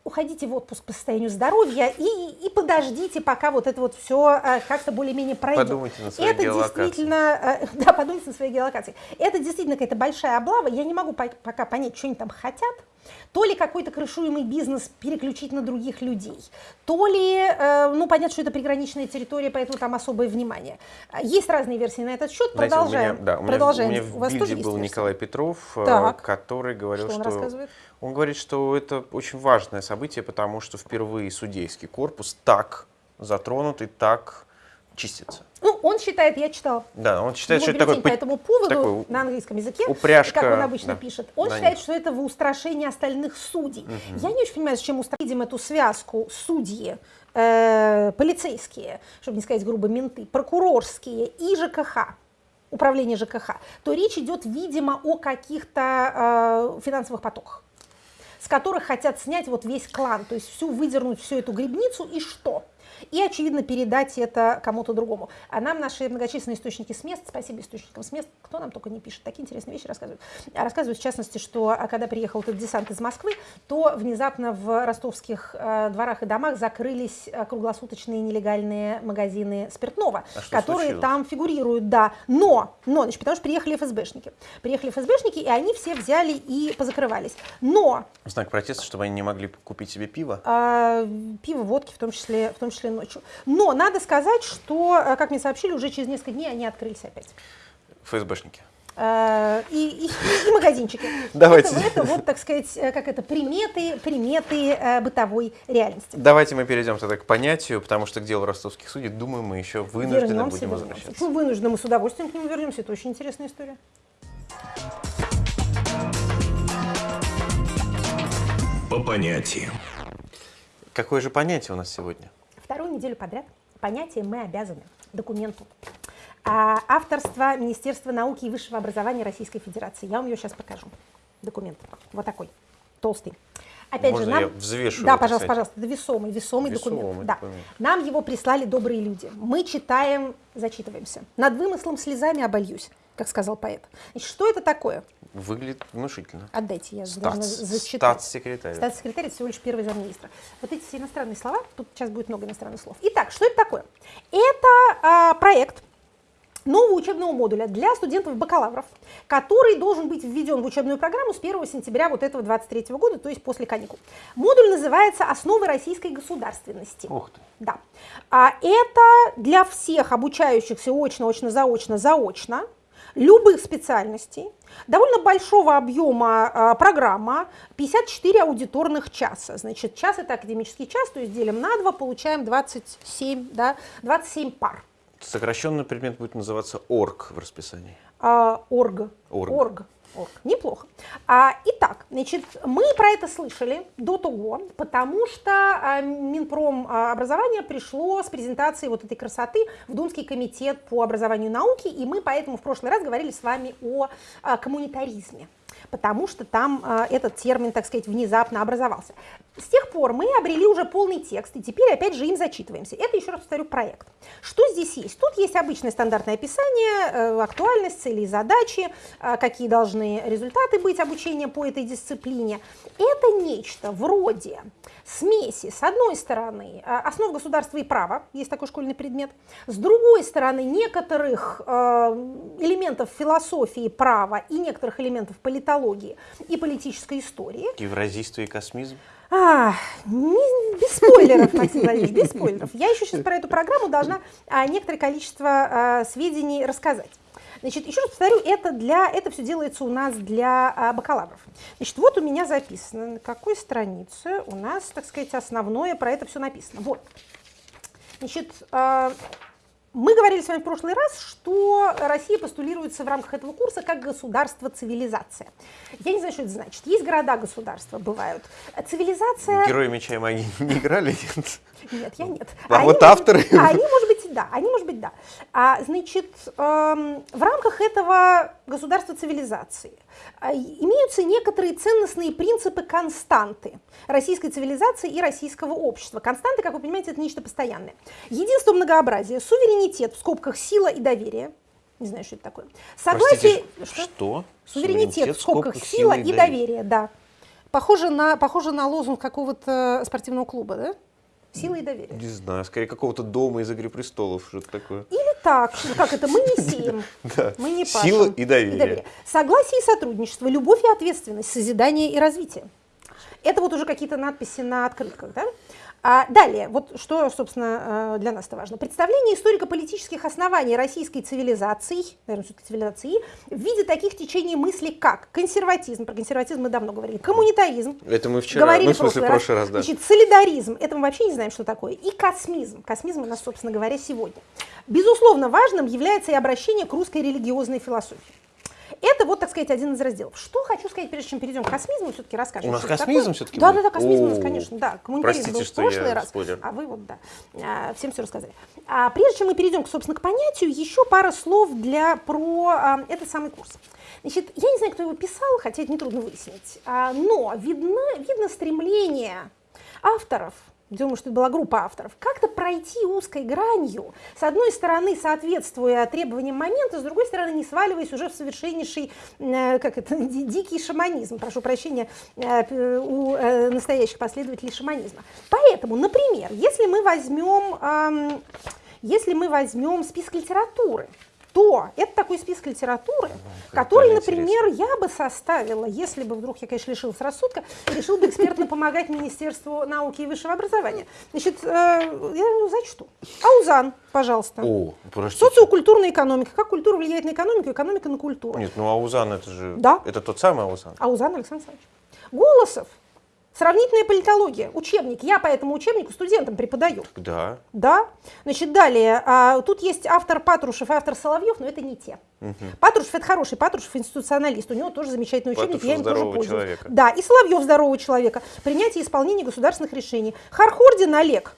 уходите в отпуск по состоянию здоровья и, и подождите, пока вот это вот все э, как-то более-менее пройдет. Подумайте на своей Это геолокации. действительно, э, да, подумайте на своей геолокации. Это действительно какая-то большая облава. Я не могу по пока понять, что они там хотят. То ли какой-то крышуемый бизнес переключить на других людей, то ли, э, ну, понятно, что это приграничная территория, поэтому там особое внимание. Есть разные версии на этот счет. Знаете, продолжаем. У меня, да, у меня, продолжаем. У меня в у вас Бильде был Николай Петров, э, так. который говорил, что... Он, что рассказывает? он говорит, что это очень важное событие, потому что впервые судейский корпус так затронут и так чистится. Ну, он считает, я читала. Да, он считает, что это такой по этому поводу такой на английском языке, упряжка, как он обычно да, пишет. Он считает, них. что это в устрашение остальных судей. Мгм. Я не очень понимаю, зачем устра- видим эту связку судьи, э, полицейские, чтобы не сказать грубо, менты, прокурорские и ЖКХ управление ЖКХ, то речь идет, видимо, о каких-то э, финансовых потоках, с которых хотят снять вот весь клан, то есть всю выдернуть всю эту грибницу и что? И, очевидно, передать это кому-то другому. А нам наши многочисленные источники с мест, спасибо источникам с мест, кто нам только не пишет, такие интересные вещи рассказывают. А Рассказывают, в частности, что а, когда приехал этот десант из Москвы, то внезапно в ростовских э, дворах и домах закрылись э, круглосуточные нелегальные магазины спиртного, А которые случилось? там фигурируют, да. Но, но, значит, потому что приехали ФСБшники. Приехали ФСБшники, и они все взяли и позакрывались. Но В знак протеста, чтобы они не могли купить себе пиво. а, пиво, водки, в том числе, в том числе ночью. Но надо сказать, что, э, как мне сообщили, уже через несколько дней они открылись опять. ФСБшники. э, и, и, и магазинчики. Давайте. Это, это вот, так сказать, э, как это, приметы, приметы бытовой реальности. Давайте мы перейдем тогда к понятию, потому что к делу ростовских судей, думаю, мы еще вынуждены Вернемся, будем вернемся. возвращаться. Ну, вынуждены, мы с удовольствием к нему вернемся, это очень интересная история. По понятиям. Какое же понятие у нас сегодня? Вторую неделю подряд понятие «мы обязаны» документу. А, авторство Министерства науки и высшего образования Российской Федерации. Я вам ее сейчас покажу. Документ. Вот такой. Толстый. Опять Можно же, нам... я взвешу Да, пожалуйста, кстати? пожалуйста. Это весомый, весомый, Весомый документ. Да. документ. Нам его прислали добрые люди. Мы читаем, зачитываемся. Над вымыслом слезами обольюсь, как сказал поэт. Значит, что это такое? Выглядит внушительно. Отдайте, я должна Статс- зачитать. Статс-секретарь. Статс-секретарь это всего лишь первый замминистра. Вот эти все иностранные слова, тут сейчас будет много иностранных слов. Итак, что это такое? Это а, проект нового учебного модуля для студентов-бакалавров, который должен быть введен в учебную программу с 1 сентября вот этого 23 года, то есть после каникул. Модуль называется «Основы российской государственности». Ух ты. Да. А это для всех обучающихся очно, очно, заочно, заочно, любых специальностей, довольно большого объема а, программа, 54 аудиторных часа. Значит, час это академический час, то есть делим на 2, получаем 27, да, 27 пар. Сокращенный предмет будет называться ОРГ в расписании. А, орг. Орг. Орг. Орг. Неплохо. А, итак, значит, мы про это слышали до того, потому что а, Минпром а, образования пришло с презентацией вот этой красоты в Думский комитет по образованию и науке, и мы поэтому в прошлый раз говорили с вами о а, коммунитаризме потому что там а, этот термин, так сказать, внезапно образовался. С тех пор мы обрели уже полный текст, и теперь опять же им зачитываемся. Это, еще раз повторю, проект. Что здесь есть? Тут есть обычное стандартное описание, э, актуальность, цели и задачи, э, какие должны результаты быть обучения по этой дисциплине. Это нечто вроде смеси, с одной стороны, э, основ государства и права, есть такой школьный предмет, с другой стороны, некоторых э, элементов философии права и некоторых элементов политологии и политической истории, Евразийство и космизм. а, не- без спойлеров, Максим Владимирович, без спойлеров. Я еще сейчас про эту программу должна а, некоторое количество а, сведений рассказать. Значит, еще раз повторю, это, для, это все делается у нас для а, бакалавров. Значит, вот у меня записано, на какой странице у нас, так сказать, основное про это все написано. Вот. Значит, а, мы говорили с вами в прошлый раз, что Россия постулируется в рамках этого курса как государство-цивилизация. Я не знаю, что это значит. Есть города-государства, бывают. Цивилизация... Герои меча и магии не играли? Нет. Нет, я нет. А Они, вот авторы? Они, может быть, да. Они, может быть, да. А, значит, эм, в рамках этого государства цивилизации а, имеются некоторые ценностные принципы константы российской цивилизации и российского общества. Константы, как вы понимаете, это нечто постоянное. Единство многообразия, суверенитет, в скобках сила и доверие. Не знаю, что это такое. Согласие... Простите, что? Суверенитет, в скобках сила и доверие, да. Похоже на, похоже на лозунг какого-то спортивного клуба, да? Сила и доверие. Не знаю, скорее какого-то дома из «Игры престолов», что-то такое. Или так, как это, мы не сеем, мы не пашем. Сила и доверие. Согласие и сотрудничество, любовь и ответственность, созидание и развитие. Это вот уже какие-то надписи на открытках, да? А далее, вот что, собственно, э, для нас это важно. Представление историко-политических оснований российской цивилизации, наверное, все-таки цивилизации, в виде таких течений мысли, как консерватизм, про консерватизм мы давно говорили, коммунитаризм, Это мы вчера, говорили ну, в смысле, в прошлый раз, да. Значит, солидаризм, это мы вообще не знаем, что такое. И космизм. Космизм у нас, собственно говоря, сегодня. Безусловно, важным является и обращение к русской религиозной философии. Это вот, так сказать, один из разделов. Что хочу сказать, прежде чем перейдем к космизму, все-таки расскажем. У нас космизм такое. всё-таки Да, да, да, космизм у нас, конечно, да. Простите, был в прошлый раз, а вы вот, да, а, всем все рассказали. А прежде чем мы перейдем, собственно, к понятию, еще пара слов для, про а, этот самый курс. Значит, я не знаю, кто его писал, хотя это нетрудно выяснить, а, но видно, видно стремление авторов, думаю, что это была группа авторов, как-то пройти узкой гранью, с одной стороны, соответствуя требованиям момента, с другой стороны, не сваливаясь уже в совершеннейший, э, как это, ди- дикий шаманизм, прошу прощения, э, у э, настоящих последователей шаманизма. Поэтому, например, если мы возьмем, ам, если мы возьмем список литературы, то это такой список литературы, который, например, я бы составила, если бы вдруг я, конечно, лишилась рассудка, и решил бы экспертно помогать Министерству науки и высшего образования. Значит, э, я зачту. Аузан, пожалуйста. О, простите. Социокультурная экономика. Как культура влияет на экономику, экономика на культуру. Нет, ну Аузан это же... Да. Это тот самый Аузан. Аузан Александр Александрович. Голосов. Сравнительная политология. Учебник. Я по этому учебнику студентам преподаю. Да. Да. Значит, далее. а, тут есть автор Патрушев и автор Соловьев, но это не те. Патрушев это хороший, Патрушев институционалист. У него тоже замечательный учебник, Патрушев я им тоже пользуюсь. человека. Да, и Соловьев здорового человека. Принятие и исполнение государственных решений. Хархордин Олег.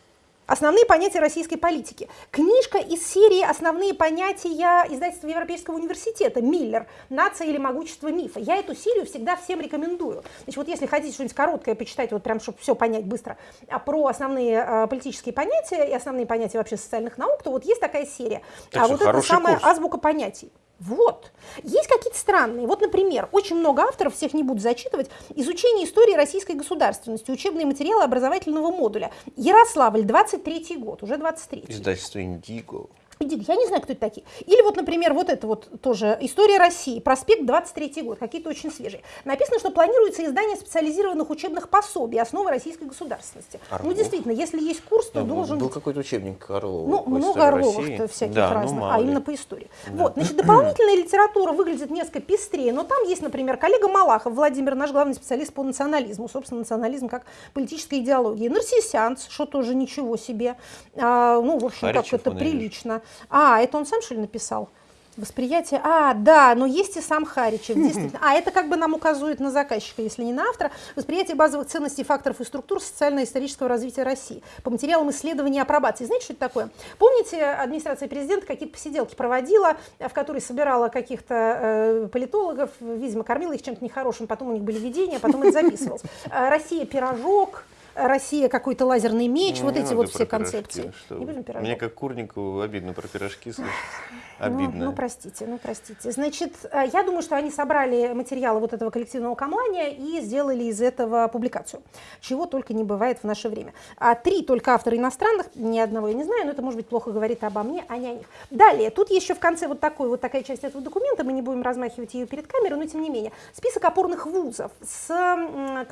Основные понятия российской политики. Книжка из серии «Основные понятия» издательства Европейского университета «Миллер. Нация или могущество мифа». Я эту серию всегда всем рекомендую. Значит, вот если хотите что-нибудь короткое почитать, вот прям, чтобы все понять быстро, а про основные а, политические понятия и основные понятия вообще социальных наук, то вот есть такая серия. Так а вот это самая курс. азбука понятий. Вот. Есть какие-то странные. Вот, например, очень много авторов, всех не буду зачитывать, изучение истории российской государственности, учебные материалы образовательного модуля. Ярославль, 23 год, уже 23 Издательство Индиго. Я не знаю, кто это такие. Или вот, например, вот это вот тоже «История России», проспект 23 год, какие-то очень свежие. Написано, что планируется издание специализированных учебных пособий «Основы российской государственности». Ну, Орлов. действительно, если есть курс, то Да, был- должен был быть какой-то учебник Орлова. ну, много Орловых всяких да, ну, разных, мало а именно по истории. Вот, значит, дополнительная литература выглядит несколько пестрее, но там есть, например, коллега Малахов, Владимир, наш главный специалист по национализму, собственно, национализм как политическая идеология. Нарциссианц, что тоже ничего себе. А, ну, в общем, Харичев как это прилично. А, это он сам, что ли, написал? Восприятие, а, да, но есть и сам Харичев, действительно. А, это как бы нам указывает на заказчика, если не на автора. Восприятие базовых ценностей, факторов и структур социально-исторического развития России по материалам исследования апробации. Знаете, что это такое? Помните, администрация президента какие-то посиделки проводила, в которой собирала каких-то э, политологов, видимо, кормила их чем-то нехорошим, потом у них были видения, потом это записывалось. Э, Россия пирожок, Россия какой-то лазерный меч, Ну, вот не эти вот все концепции. что Не будем пирожок. Мне как курнику обидно про пирожки слышать. Ну, Обидно. Ну, простите, ну, простите. Значит, э, я думаю, что они собрали материалы вот этого коллективного камлания и сделали из этого публикацию, чего только не бывает в наше время. А три только автора иностранных, ни одного я не знаю, но это, может быть, плохо говорит обо мне, а не о них. Далее, тут еще в конце вот такой вот такая часть этого документа, мы не будем размахивать ее перед камерой, но тем не менее, список опорных вузов с,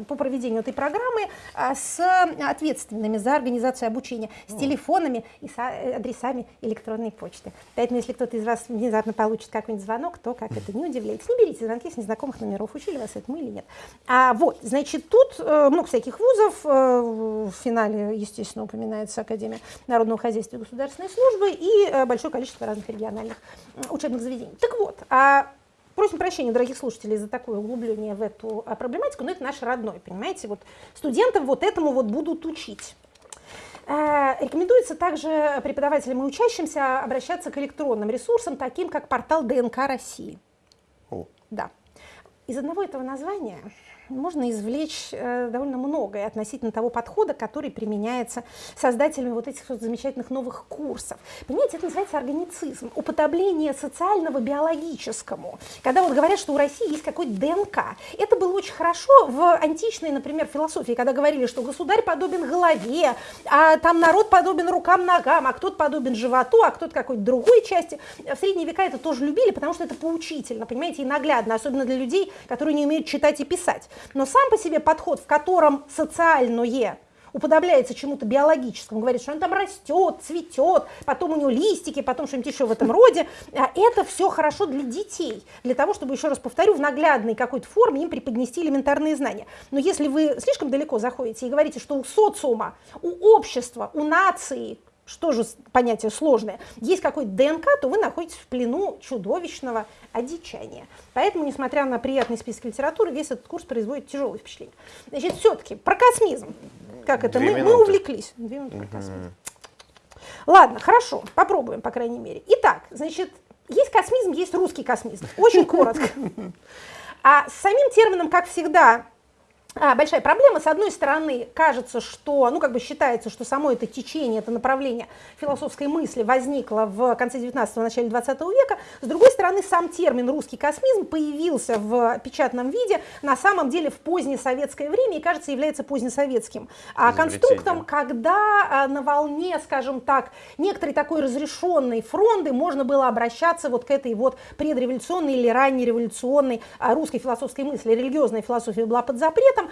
по проведению этой программы а, с ответственными за организацию обучения, с телефонами и с а, адресами электронной почты. Поэтому, если кто-то из вас внезапно получит какой-нибудь звонок, то как это, не удивляйтесь, не берите звонки с незнакомых номеров, учили вас этому или нет. А вот, значит, тут э, много всяких вузов, э, в финале, естественно, упоминается Академия народного хозяйства и государственной службы и э, большое количество разных региональных учебных заведений. Так вот, а Просим прощения, дорогих слушателей, за такое углубление в эту а, проблематику, но это наш родной, понимаете? Вот студентов вот этому вот будут учить. Э, Рекомендуется также преподавателям и учащимся обращаться к электронным ресурсам, таким как портал ДНК России. О, Да. Из одного этого названия можно извлечь э, довольно многое относительно того подхода, который применяется создателями вот этих вот замечательных новых курсов. Понимаете, это называется органицизм, уподобление социального биологическому. Когда вот говорят, что у России есть какой-то ДНК. Это было очень хорошо в античной, например, философии, когда говорили, что государь подобен голове, а там народ подобен рукам, ногам, а кто-то подобен животу, а кто-то какой-то другой части. В средние века это тоже любили, потому что это поучительно, понимаете, и наглядно, особенно для людей, которые не умеют читать и писать. Но сам по себе подход, в котором социальное уподобляется чему-то биологическому, говорит, что он там растет, цветет, потом у него листики, потом что-нибудь еще в этом роде. А Это все хорошо для детей, для того, чтобы, еще раз повторю, в наглядной какой-то форме им преподнести элементарные знания. Но если вы слишком далеко заходите и говорите, что у социума, у общества, у нации, что же понятие сложное, есть какой-то ДНК, то вы находитесь в плену чудовищного одичания. Поэтому, несмотря на приятный список литературы, весь этот курс производит тяжелое впечатление. Значит, все-таки про космизм. Как это? Две Мы, мы минуты. увлеклись. Две минуты про космизм. Ладно, хорошо, попробуем, по крайней мере. Итак, значит, есть космизм, есть русский космизм. Очень коротко. А с самим термином, как всегда, а, большая проблема. С одной стороны, кажется, что, ну, как бы считается, что само это течение, это направление философской мысли возникло в конце 19-го, начале 20 века. С другой стороны, сам термин «русский космизм» появился в печатном виде на самом деле в позднесоветское время и, кажется, является позднесоветским а, конструктом, когда а, на волне, скажем так, некоторой такой разрешенной фронды можно было обращаться вот к этой вот предреволюционной или раннереволюционной а, русской философской мысли. Религиозная философия была под запретом, этом,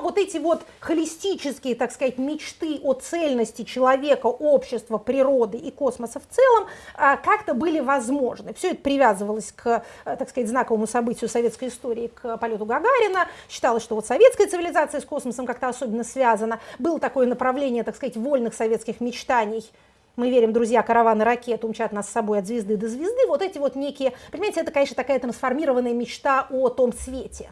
вот эти вот холистические, так сказать, мечты о цельности человека, общества, природы и космоса в целом а, как-то были возможны. Все это привязывалось к, а, так сказать, знаковому событию советской истории, к полету Гагарина. Считалось, что вот советская цивилизация с космосом как-то особенно связана. Было такое направление, так сказать, вольных советских мечтаний, мы верим, друзья, караваны ракет умчат нас с собой от звезды до звезды, вот эти вот некие, понимаете, это, конечно, такая трансформированная мечта о том свете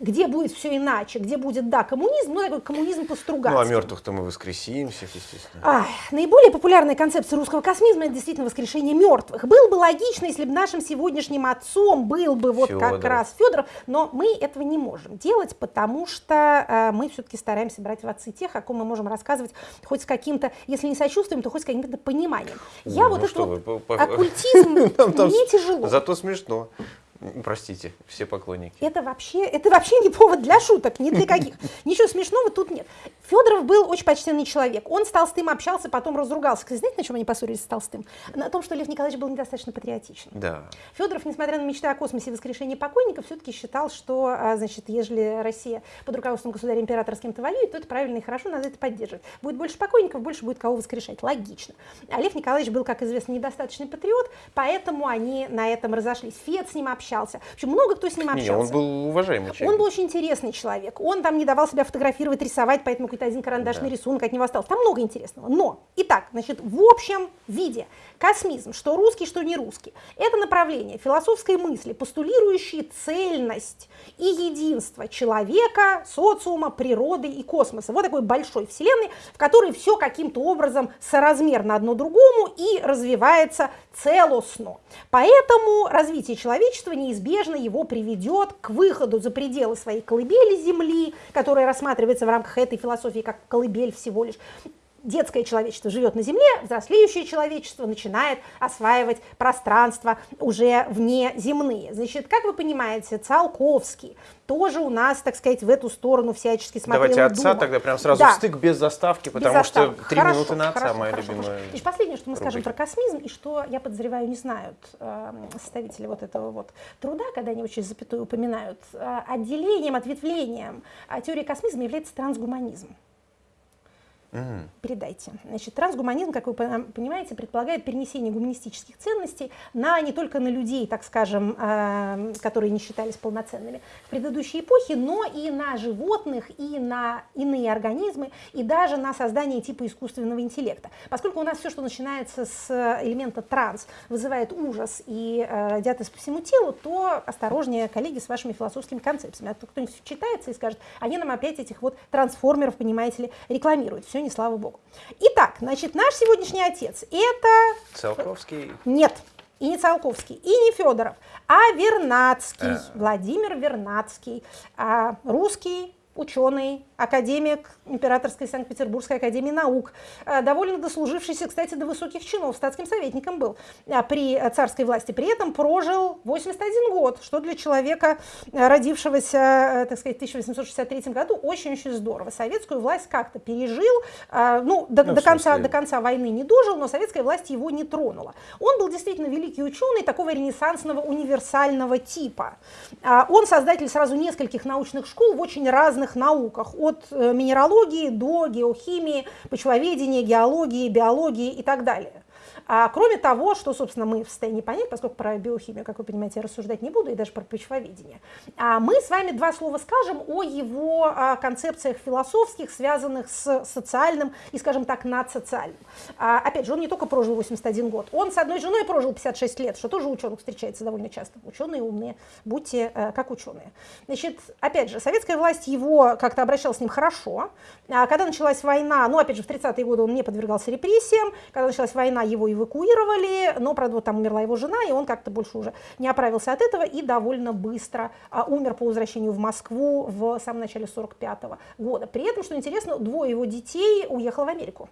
где будет все иначе, где будет, да, коммунизм, ну, такой коммунизм по-стругацки. Ну, а мертвых-то мы воскресим всех, естественно. А, наиболее популярная концепция русского космизма – это действительно воскрешение мертвых. Было бы логично, если бы нашим сегодняшним отцом был бы вот Федоров. как раз Федоров, но мы этого не можем делать, потому что э, мы все-таки стараемся брать в отцы тех, о ком мы можем рассказывать хоть с каким-то, если не сочувствием, то хоть с каким-то пониманием. Я ну, вот этот вот оккультизм, мне тяжело. Зато смешно. Простите, все поклонники. Это вообще, это вообще не повод для шуток, ни для каких. Ничего смешного тут нет. Федоров был очень почтенный человек. Он с Толстым общался, потом разругался. Кстати, знаете, на чем они поссорились с Толстым? На том, что Лев Николаевич был недостаточно патриотичен. Да. Федоров, несмотря на мечты о космосе и воскрешении покойников, все-таки считал, что, а, значит, ежели Россия под руководством государя-императора с кем-то воюет, то это правильно и хорошо, надо это поддерживать. Будет больше покойников, больше будет кого воскрешать. Логично. А Лев Николаевич был, как известно, недостаточный патриот, поэтому они на этом разошлись. Фед с ним общался. В общем, много кто с ним общался. Не, он был уважаемый человек. Он был очень интересный человек. Он там не давал себя фотографировать, рисовать, поэтому какой-то один карандашный да. рисунок от него остался. Там много интересного. Но, итак, значит, в общем виде космизм, что русский, что не русский, это направление философской мысли, постулирующие цельность и единство человека, социума, природы и космоса. Вот такой большой вселенной, в которой все каким-то образом соразмерно одно другому и развивается целостно. Поэтому развитие человечества неизбежно его приведет к выходу за пределы своей колыбели Земли, которая рассматривается в рамках этой философии как колыбель всего лишь, детское человечество живет на Земле, взрослеющее человечество начинает осваивать пространство уже вне земные. Значит, как вы понимаете, Циолковский тоже у нас, так сказать, в эту сторону всячески смотрел Давайте отца думал. тогда прям сразу да. в стык без заставки, потому без что три хорошо, минуты на отца хорошо, моя хорошо, любимая. Хорошо. И последнее, что мы рубрика. скажем про космизм, и что, я подозреваю, не знают э, составители вот этого вот труда, когда они очень запятую упоминают, э, отделением, ответвлением э, теории космизма является трансгуманизм. Mm. Передайте. Значит, трансгуманизм, как вы понимаете, предполагает перенесение гуманистических ценностей на не только на людей, так скажем, э, которые не считались полноценными в предыдущей эпохе, но и на животных, и на иные организмы, и даже на создание типа искусственного интеллекта. Поскольку у нас все, что начинается с элемента транс, вызывает ужас и э, диатез по всему телу, то осторожнее, коллеги, с вашими философскими концепциями. А то кто-нибудь читается и скажет, они нам опять этих вот трансформеров, понимаете ли, рекламируют. Все не слава богу. Итак, значит, наш сегодняшний отец это... Циолковский? Нет, и не Циолковский, и не Федоров, а Вернадский, а... Владимир Вернадский, а, русский ученый, академик Императорской Санкт-Петербургской академии наук, э, довольно дослужившийся, кстати, до высоких чинов, статским советником был э, при царской власти. При этом прожил 81 год, что для человека, э, родившегося, так сказать, в 1863 году, очень-очень здорово. Советскую власть как-то пережил, ну, до, ну, до, конца, до конца войны не дожил, но советская власть его не тронула. Он был действительно великий ученый такого ренессансного универсального типа. Он создатель сразу нескольких научных школ в очень разных науках, от минералогии минералогии до геохимии, почвоведения, геологии, биологии и так далее. А кроме того, что, собственно, мы в состоянии понять, поскольку про биохимию, как вы понимаете, я рассуждать не буду, и даже про почвоведение, а мы с вами два слова скажем о его а, концепциях философских, связанных с социальным и, скажем так, надсоциальным. А, опять же, он не только прожил 81 год, он с одной женой прожил 56 лет, что тоже ученых встречается довольно часто. Ученые умные, будьте э, как ученые. Значит, опять же, советская власть его как-то обращалась с ним хорошо. А когда началась война, ну, опять же, в 30-е годы он не подвергался репрессиям, когда началась война, его и эвакуировали, но, правда, вот там умерла его жена, и он как-то больше уже не оправился от этого и довольно быстро а, умер по возвращению в Москву в самом начале 45 -го года. При этом, что интересно, двое его детей уехало в Америку.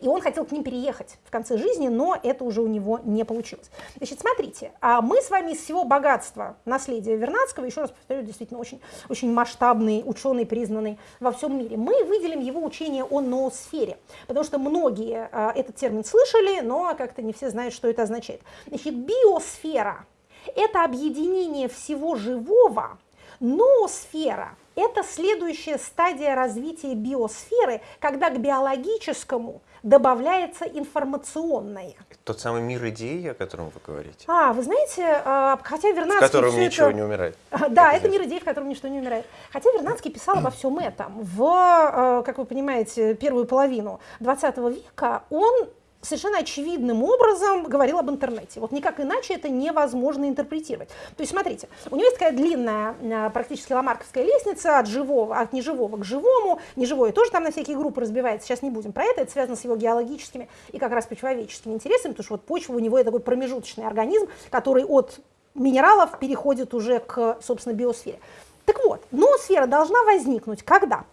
И он хотел к ним переехать в конце жизни, но это уже у него не получилось. Значит, смотрите, а мы с вами из всего богатства наследия Вернадского, еще раз повторю, действительно очень, очень масштабный ученый, признанный во всем мире, мы выделим его учение о ноосфере, потому что многие а, этот термин слышали, но как-то не все знают, что это означает. Значит, биосфера – это объединение всего живого, ноосфера – это следующая стадия развития биосферы, когда к биологическому добавляется информационное. Тот самый мир идей, о котором вы говорите. А, вы знаете, а, хотя Вернадский... В котором ничего это... не умирает. Да, это мир идей, в котором ничто не умирает. Хотя Вернадский писал обо всем этом. В, а, как вы понимаете, первую половину 20 века он совершенно очевидным образом говорил об интернете. Вот никак иначе это невозможно интерпретировать. То есть, смотрите, у него есть такая длинная, а, практически ламарковская лестница от живого, от неживого к живому. Неживое тоже там на всякие группы разбивается. Сейчас не будем про это. Это связано с его геологическими и как раз почвоведческими интересами, потому что вот почва у него такой промежуточный организм, который от минералов переходит уже к, собственно, биосфере. Так вот, ноосфера должна возникнуть когда?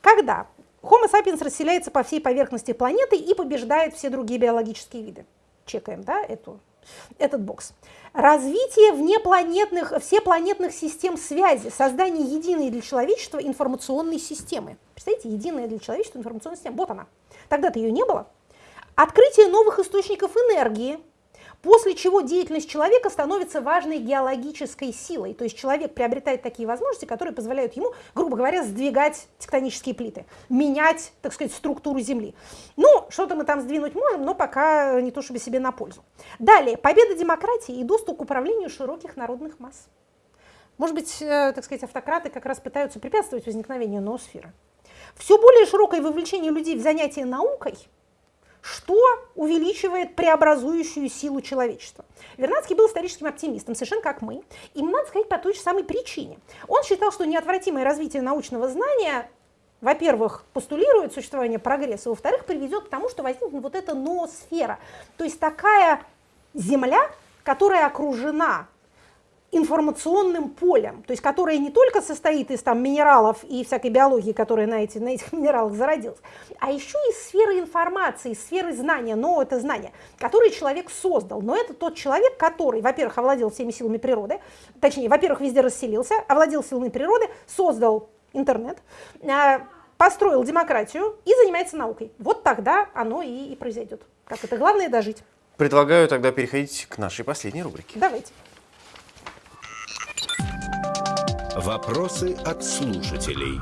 Когда Homo sapiens расселяется по всей поверхности планеты и побеждает все другие биологические виды. Чекаем, да, эту, этот бокс. Развитие внепланетных, всепланетных систем связи, создание единой для человечества информационной системы. Представляете, единая для человечества информационная система. Вот она. Тогда-то ее не было. Открытие новых источников энергии, После чего деятельность человека становится важной геологической силой. То есть человек приобретает такие возможности, которые позволяют ему, грубо говоря, сдвигать тектонические плиты, менять, так сказать, структуру Земли. Ну, что-то мы там сдвинуть можем, но пока не то чтобы себе на пользу. Далее, победа демократии и доступ к управлению широких народных масс. Может быть, э, так сказать, автократы как раз пытаются препятствовать возникновению ноосферы. Все более широкое вовлечение людей в занятия наукой – что увеличивает преобразующую силу человечества. Вернадский был историческим оптимистом, совершенно как мы, и надо сказать по той же самой причине. Он считал, что неотвратимое развитие научного знания во-первых, постулирует существование прогресса, во-вторых, приведет к тому, что возникнет вот эта ноосфера, то есть такая Земля, которая окружена информационным полем, то есть которое не только состоит из там, минералов и всякой биологии, которая на, эти, на этих минералах зародилась, а еще из сферы информации, из сферы знания, но это знание, которое человек создал. Но это тот человек, который, во-первых, овладел всеми силами природы, точнее, во-первых, везде расселился, овладел силами природы, создал интернет, а, построил демократию и занимается наукой. Вот тогда оно и, и произойдет. Как это главное дожить. Предлагаю тогда переходить к нашей последней рубрике. Давайте. Вопросы от слушателей.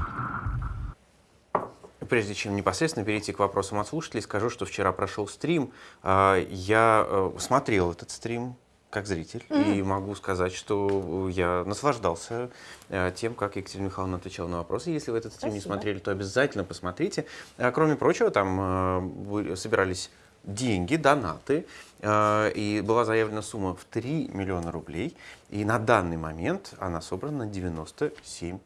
Прежде чем непосредственно перейти к вопросам от слушателей, скажу, что вчера прошел стрим. А, я э, смотрел этот стрим как зритель, mm -hmm. и могу сказать, что я наслаждался э, тем, как Екатерина Михайловна отвечала на вопросы. Если вы этот стрим Спасибо. не смотрели, то обязательно посмотрите. А, кроме прочего, там э, собирались деньги, донаты, э, и была заявлена сумма в 3 миллиона рублей, и на данный момент она собрана на 97%.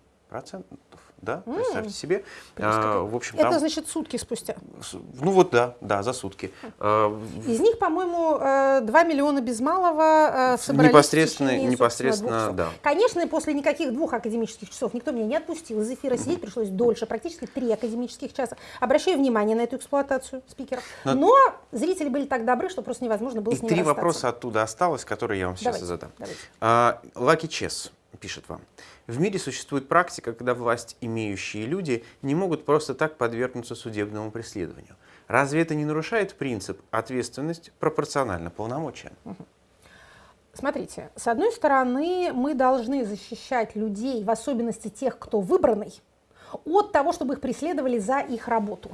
Да, mm. представьте себе. А, в общем, Это там, значит сутки спустя? Ну вот да, да, за сутки. А, Из них, по-моему, 2 э, миллиона без малого э, собрались Непосредственно, течение, непосредственно да. Конечно, после никаких двух академических часов никто меня не отпустил. Из эфира сидеть пришлось дольше, практически три академических часа. Обращаю внимание на эту эксплуатацию спикеров. Но, Но зрители были так добры, что просто невозможно было и с ними три расстаться. вопроса оттуда осталось, которые я вам сейчас давайте, задам. Давайте. Лаки Чес пишет вам. В мире существует практика, когда власть имеющие люди не могут просто так подвергнуться судебному преследованию. Разве это не нарушает принцип ответственность пропорционально полномочиям? Смотрите, с одной стороны, мы должны защищать людей, в особенности тех, кто выбранный, от того, чтобы их преследовали за их работу.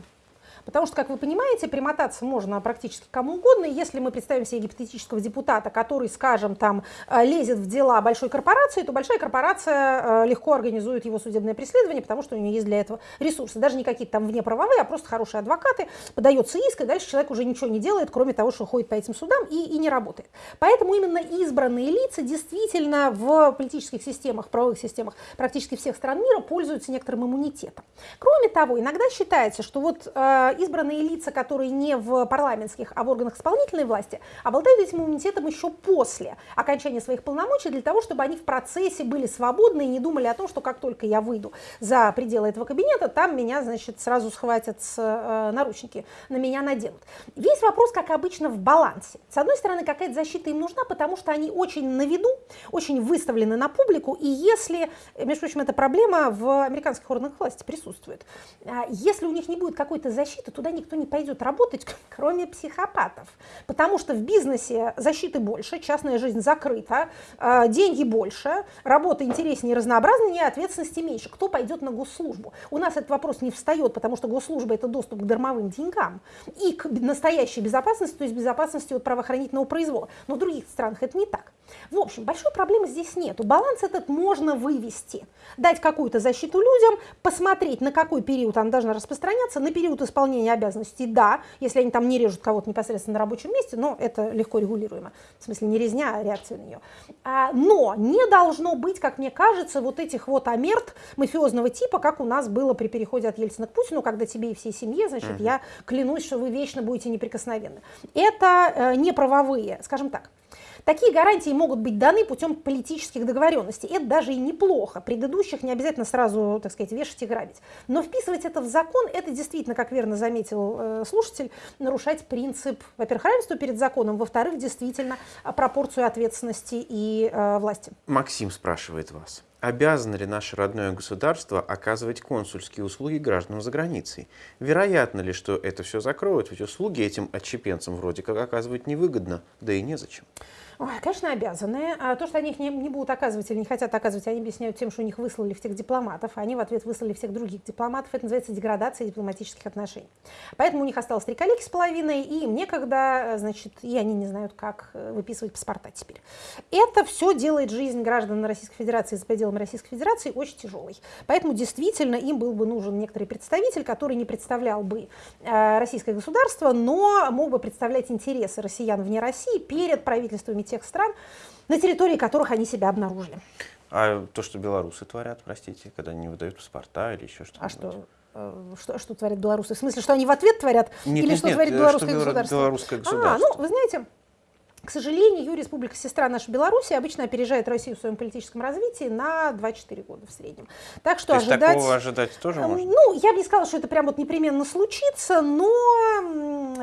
Потому что, как вы понимаете, примотаться можно практически кому угодно. И если мы представим себе гипотетического депутата, который, скажем, там э, лезет в дела большой корпорации, то большая корпорация э, легко организует его судебное преследование, потому что у нее есть для этого ресурсы. Даже не какие-то там внеправовые, а просто хорошие адвокаты. Подается иск, и дальше человек уже ничего не делает, кроме того, что ходит по этим судам и, и не работает. Поэтому именно избранные лица действительно в политических системах, правовых системах практически всех стран мира пользуются некоторым иммунитетом. Кроме того, иногда считается, что вот э, избранные лица, которые не в парламентских, а в органах исполнительной власти, обладают этим иммунитетом еще после окончания своих полномочий для того, чтобы они в процессе были свободны и не думали о том, что как только я выйду за пределы этого кабинета, там меня, значит, сразу схватят с э, наручники, на меня наденут. Весь вопрос, как обычно, в балансе. С одной стороны, какая-то защита им нужна, потому что они очень на виду, очень выставлены на публику, и если, между прочим, эта проблема в американских органах власти присутствует, а если у них не будет какой-то защиты, туда никто не пойдет работать, кроме психопатов, потому что в бизнесе защиты больше, частная жизнь закрыта, а, деньги больше, работа интереснее разнообразнее, ответственности меньше. Кто пойдет на госслужбу? У нас этот вопрос не встает, потому что госслужба – это доступ к дармовым деньгам и к настоящей безопасности, то есть безопасности от правоохранительного произвола. Но в других странах это не так. В общем, большой проблемы здесь нет. Баланс этот можно вывести, дать какую-то защиту людям, посмотреть, на какой период она должна распространяться, на период исполнения обязанностей, да, если они там не режут кого-то непосредственно на рабочем месте, но это легко регулируемо, в смысле не резня, а реакция на нее. А, но не должно быть, как мне кажется, вот этих вот амерт мафиозного типа, как у нас было при переходе от Ельцина к Путину, когда тебе и всей семье, значит, я клянусь, что вы вечно будете неприкосновенны. Это э, не правовые, скажем так, Такие гарантии могут быть даны путем политических договоренностей. Это даже и неплохо. Предыдущих не обязательно сразу, так сказать, вешать и грабить. Но вписывать это в закон, это действительно, как верно заметил э, слушатель, нарушать принцип, во-первых, равенства перед законом, во-вторых, действительно, пропорцию ответственности и э, власти. Максим спрашивает вас. Обязано ли наше родное государство оказывать консульские услуги гражданам за границей? Вероятно ли, что это все закроют? Ведь услуги этим отщепенцам вроде как оказывать невыгодно, да и незачем. Ой, конечно, обязаны. А то, что они их не, не будут оказывать или не хотят оказывать, они объясняют тем, что у них выслали всех дипломатов, а они в ответ выслали всех других дипломатов. Это называется деградация дипломатических отношений. Поэтому у них осталось три коллеги с половиной, и им некогда, значит, и они не знают, как э, выписывать паспорта теперь. Это все делает жизнь граждан Российской Федерации за пределами Российской Федерации очень тяжелой. Поэтому действительно им был бы нужен некоторый представитель, который не представлял бы э, российское государство, но мог бы представлять интересы россиян вне России перед правительствами тех стран, на территории которых они себя обнаружили. А то, что белорусы творят, простите, когда не выдают паспорта или еще что-то? А что? Э, что, что творят белорусы? В смысле, что они в ответ творят? Нет, или нет, что нет, творит э, белорусское что государство? белорусское государство? А, ну, вы знаете, к сожалению, республика сестра наша Беларуси обычно опережает Россию в своем политическом развитии на 2-4 года в среднем. Так что То ожидать... такого ожидать тоже эм, можно? Ну, я бы не сказала, что это прям вот непременно случится, но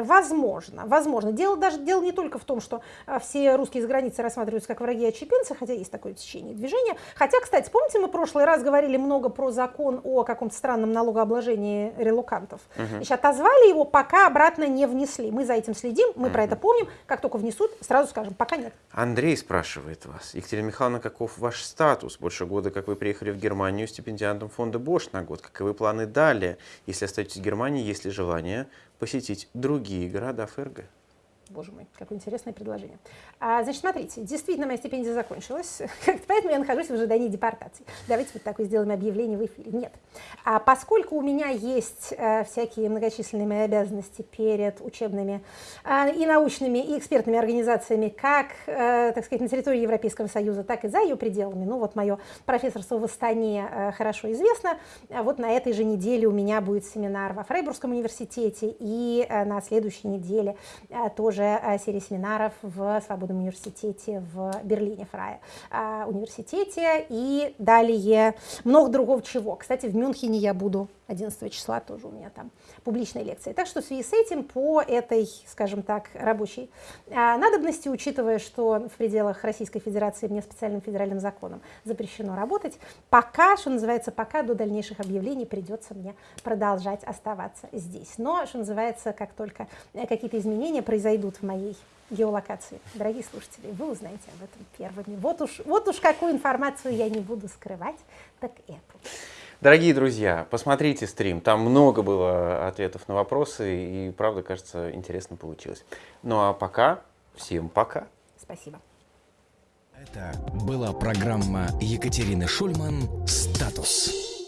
возможно, возможно. Дело даже дело не только в том, что а, все русские из границы рассматриваются как враги отчепенцы, хотя есть такое течение движения. Хотя, кстати, помните, мы в прошлый раз говорили много про закон о каком-то странном налогообложении релокантов. Угу. Значит, отозвали его, пока обратно не внесли. Мы за этим следим, мы угу. про это помним. Как только внесут, сразу скажем, пока нет. Андрей спрашивает вас. Екатерина Михайловна, каков ваш статус? Больше года, как вы приехали в Германию стипендиантом фонда Бош на год. Каковы планы далее? Если остаетесь в Германии, есть ли желание посетить другие города ФРГ? Боже мой, какое интересное предложение. А, значит, смотрите, действительно моя стипендия закончилась, поэтому я нахожусь в ожидании депортации. Давайте вот такое сделаем объявление в эфире. Нет. А поскольку у меня есть а, всякие многочисленные мои обязанности перед учебными а, и научными, и экспертными организациями, как, а, так сказать, на территории Европейского Союза, так и за ее пределами, ну вот мое профессорство в Астане а, хорошо известно, а вот на этой же неделе у меня будет семинар во Фрейбургском университете, и а, на следующей неделе а, тоже уже э, серии семинаров в Свободном университете в Берлине, Фрая э, университете, и далее много другого чего. Кстати, в Мюнхене я буду 11 числа, тоже у меня там публичная лекция. Так что в связи с этим по этой, скажем так, рабочей э, надобности, учитывая, что в пределах Российской Федерации мне специальным федеральным законом запрещено работать, пока, что называется, пока до дальнейших объявлений придется мне продолжать оставаться здесь. Но, что называется, как только какие-то изменения произойдут, будут в моей геолокации. Дорогие слушатели, вы узнаете об этом первыми. Вот уж, вот уж какую информацию я не буду скрывать, так эту. Дорогие друзья, посмотрите стрим, там много было ответов на вопросы, и правда, кажется, интересно получилось. Ну а пока, всем пока. Спасибо. Это была программа Екатерины Шульман «Статус».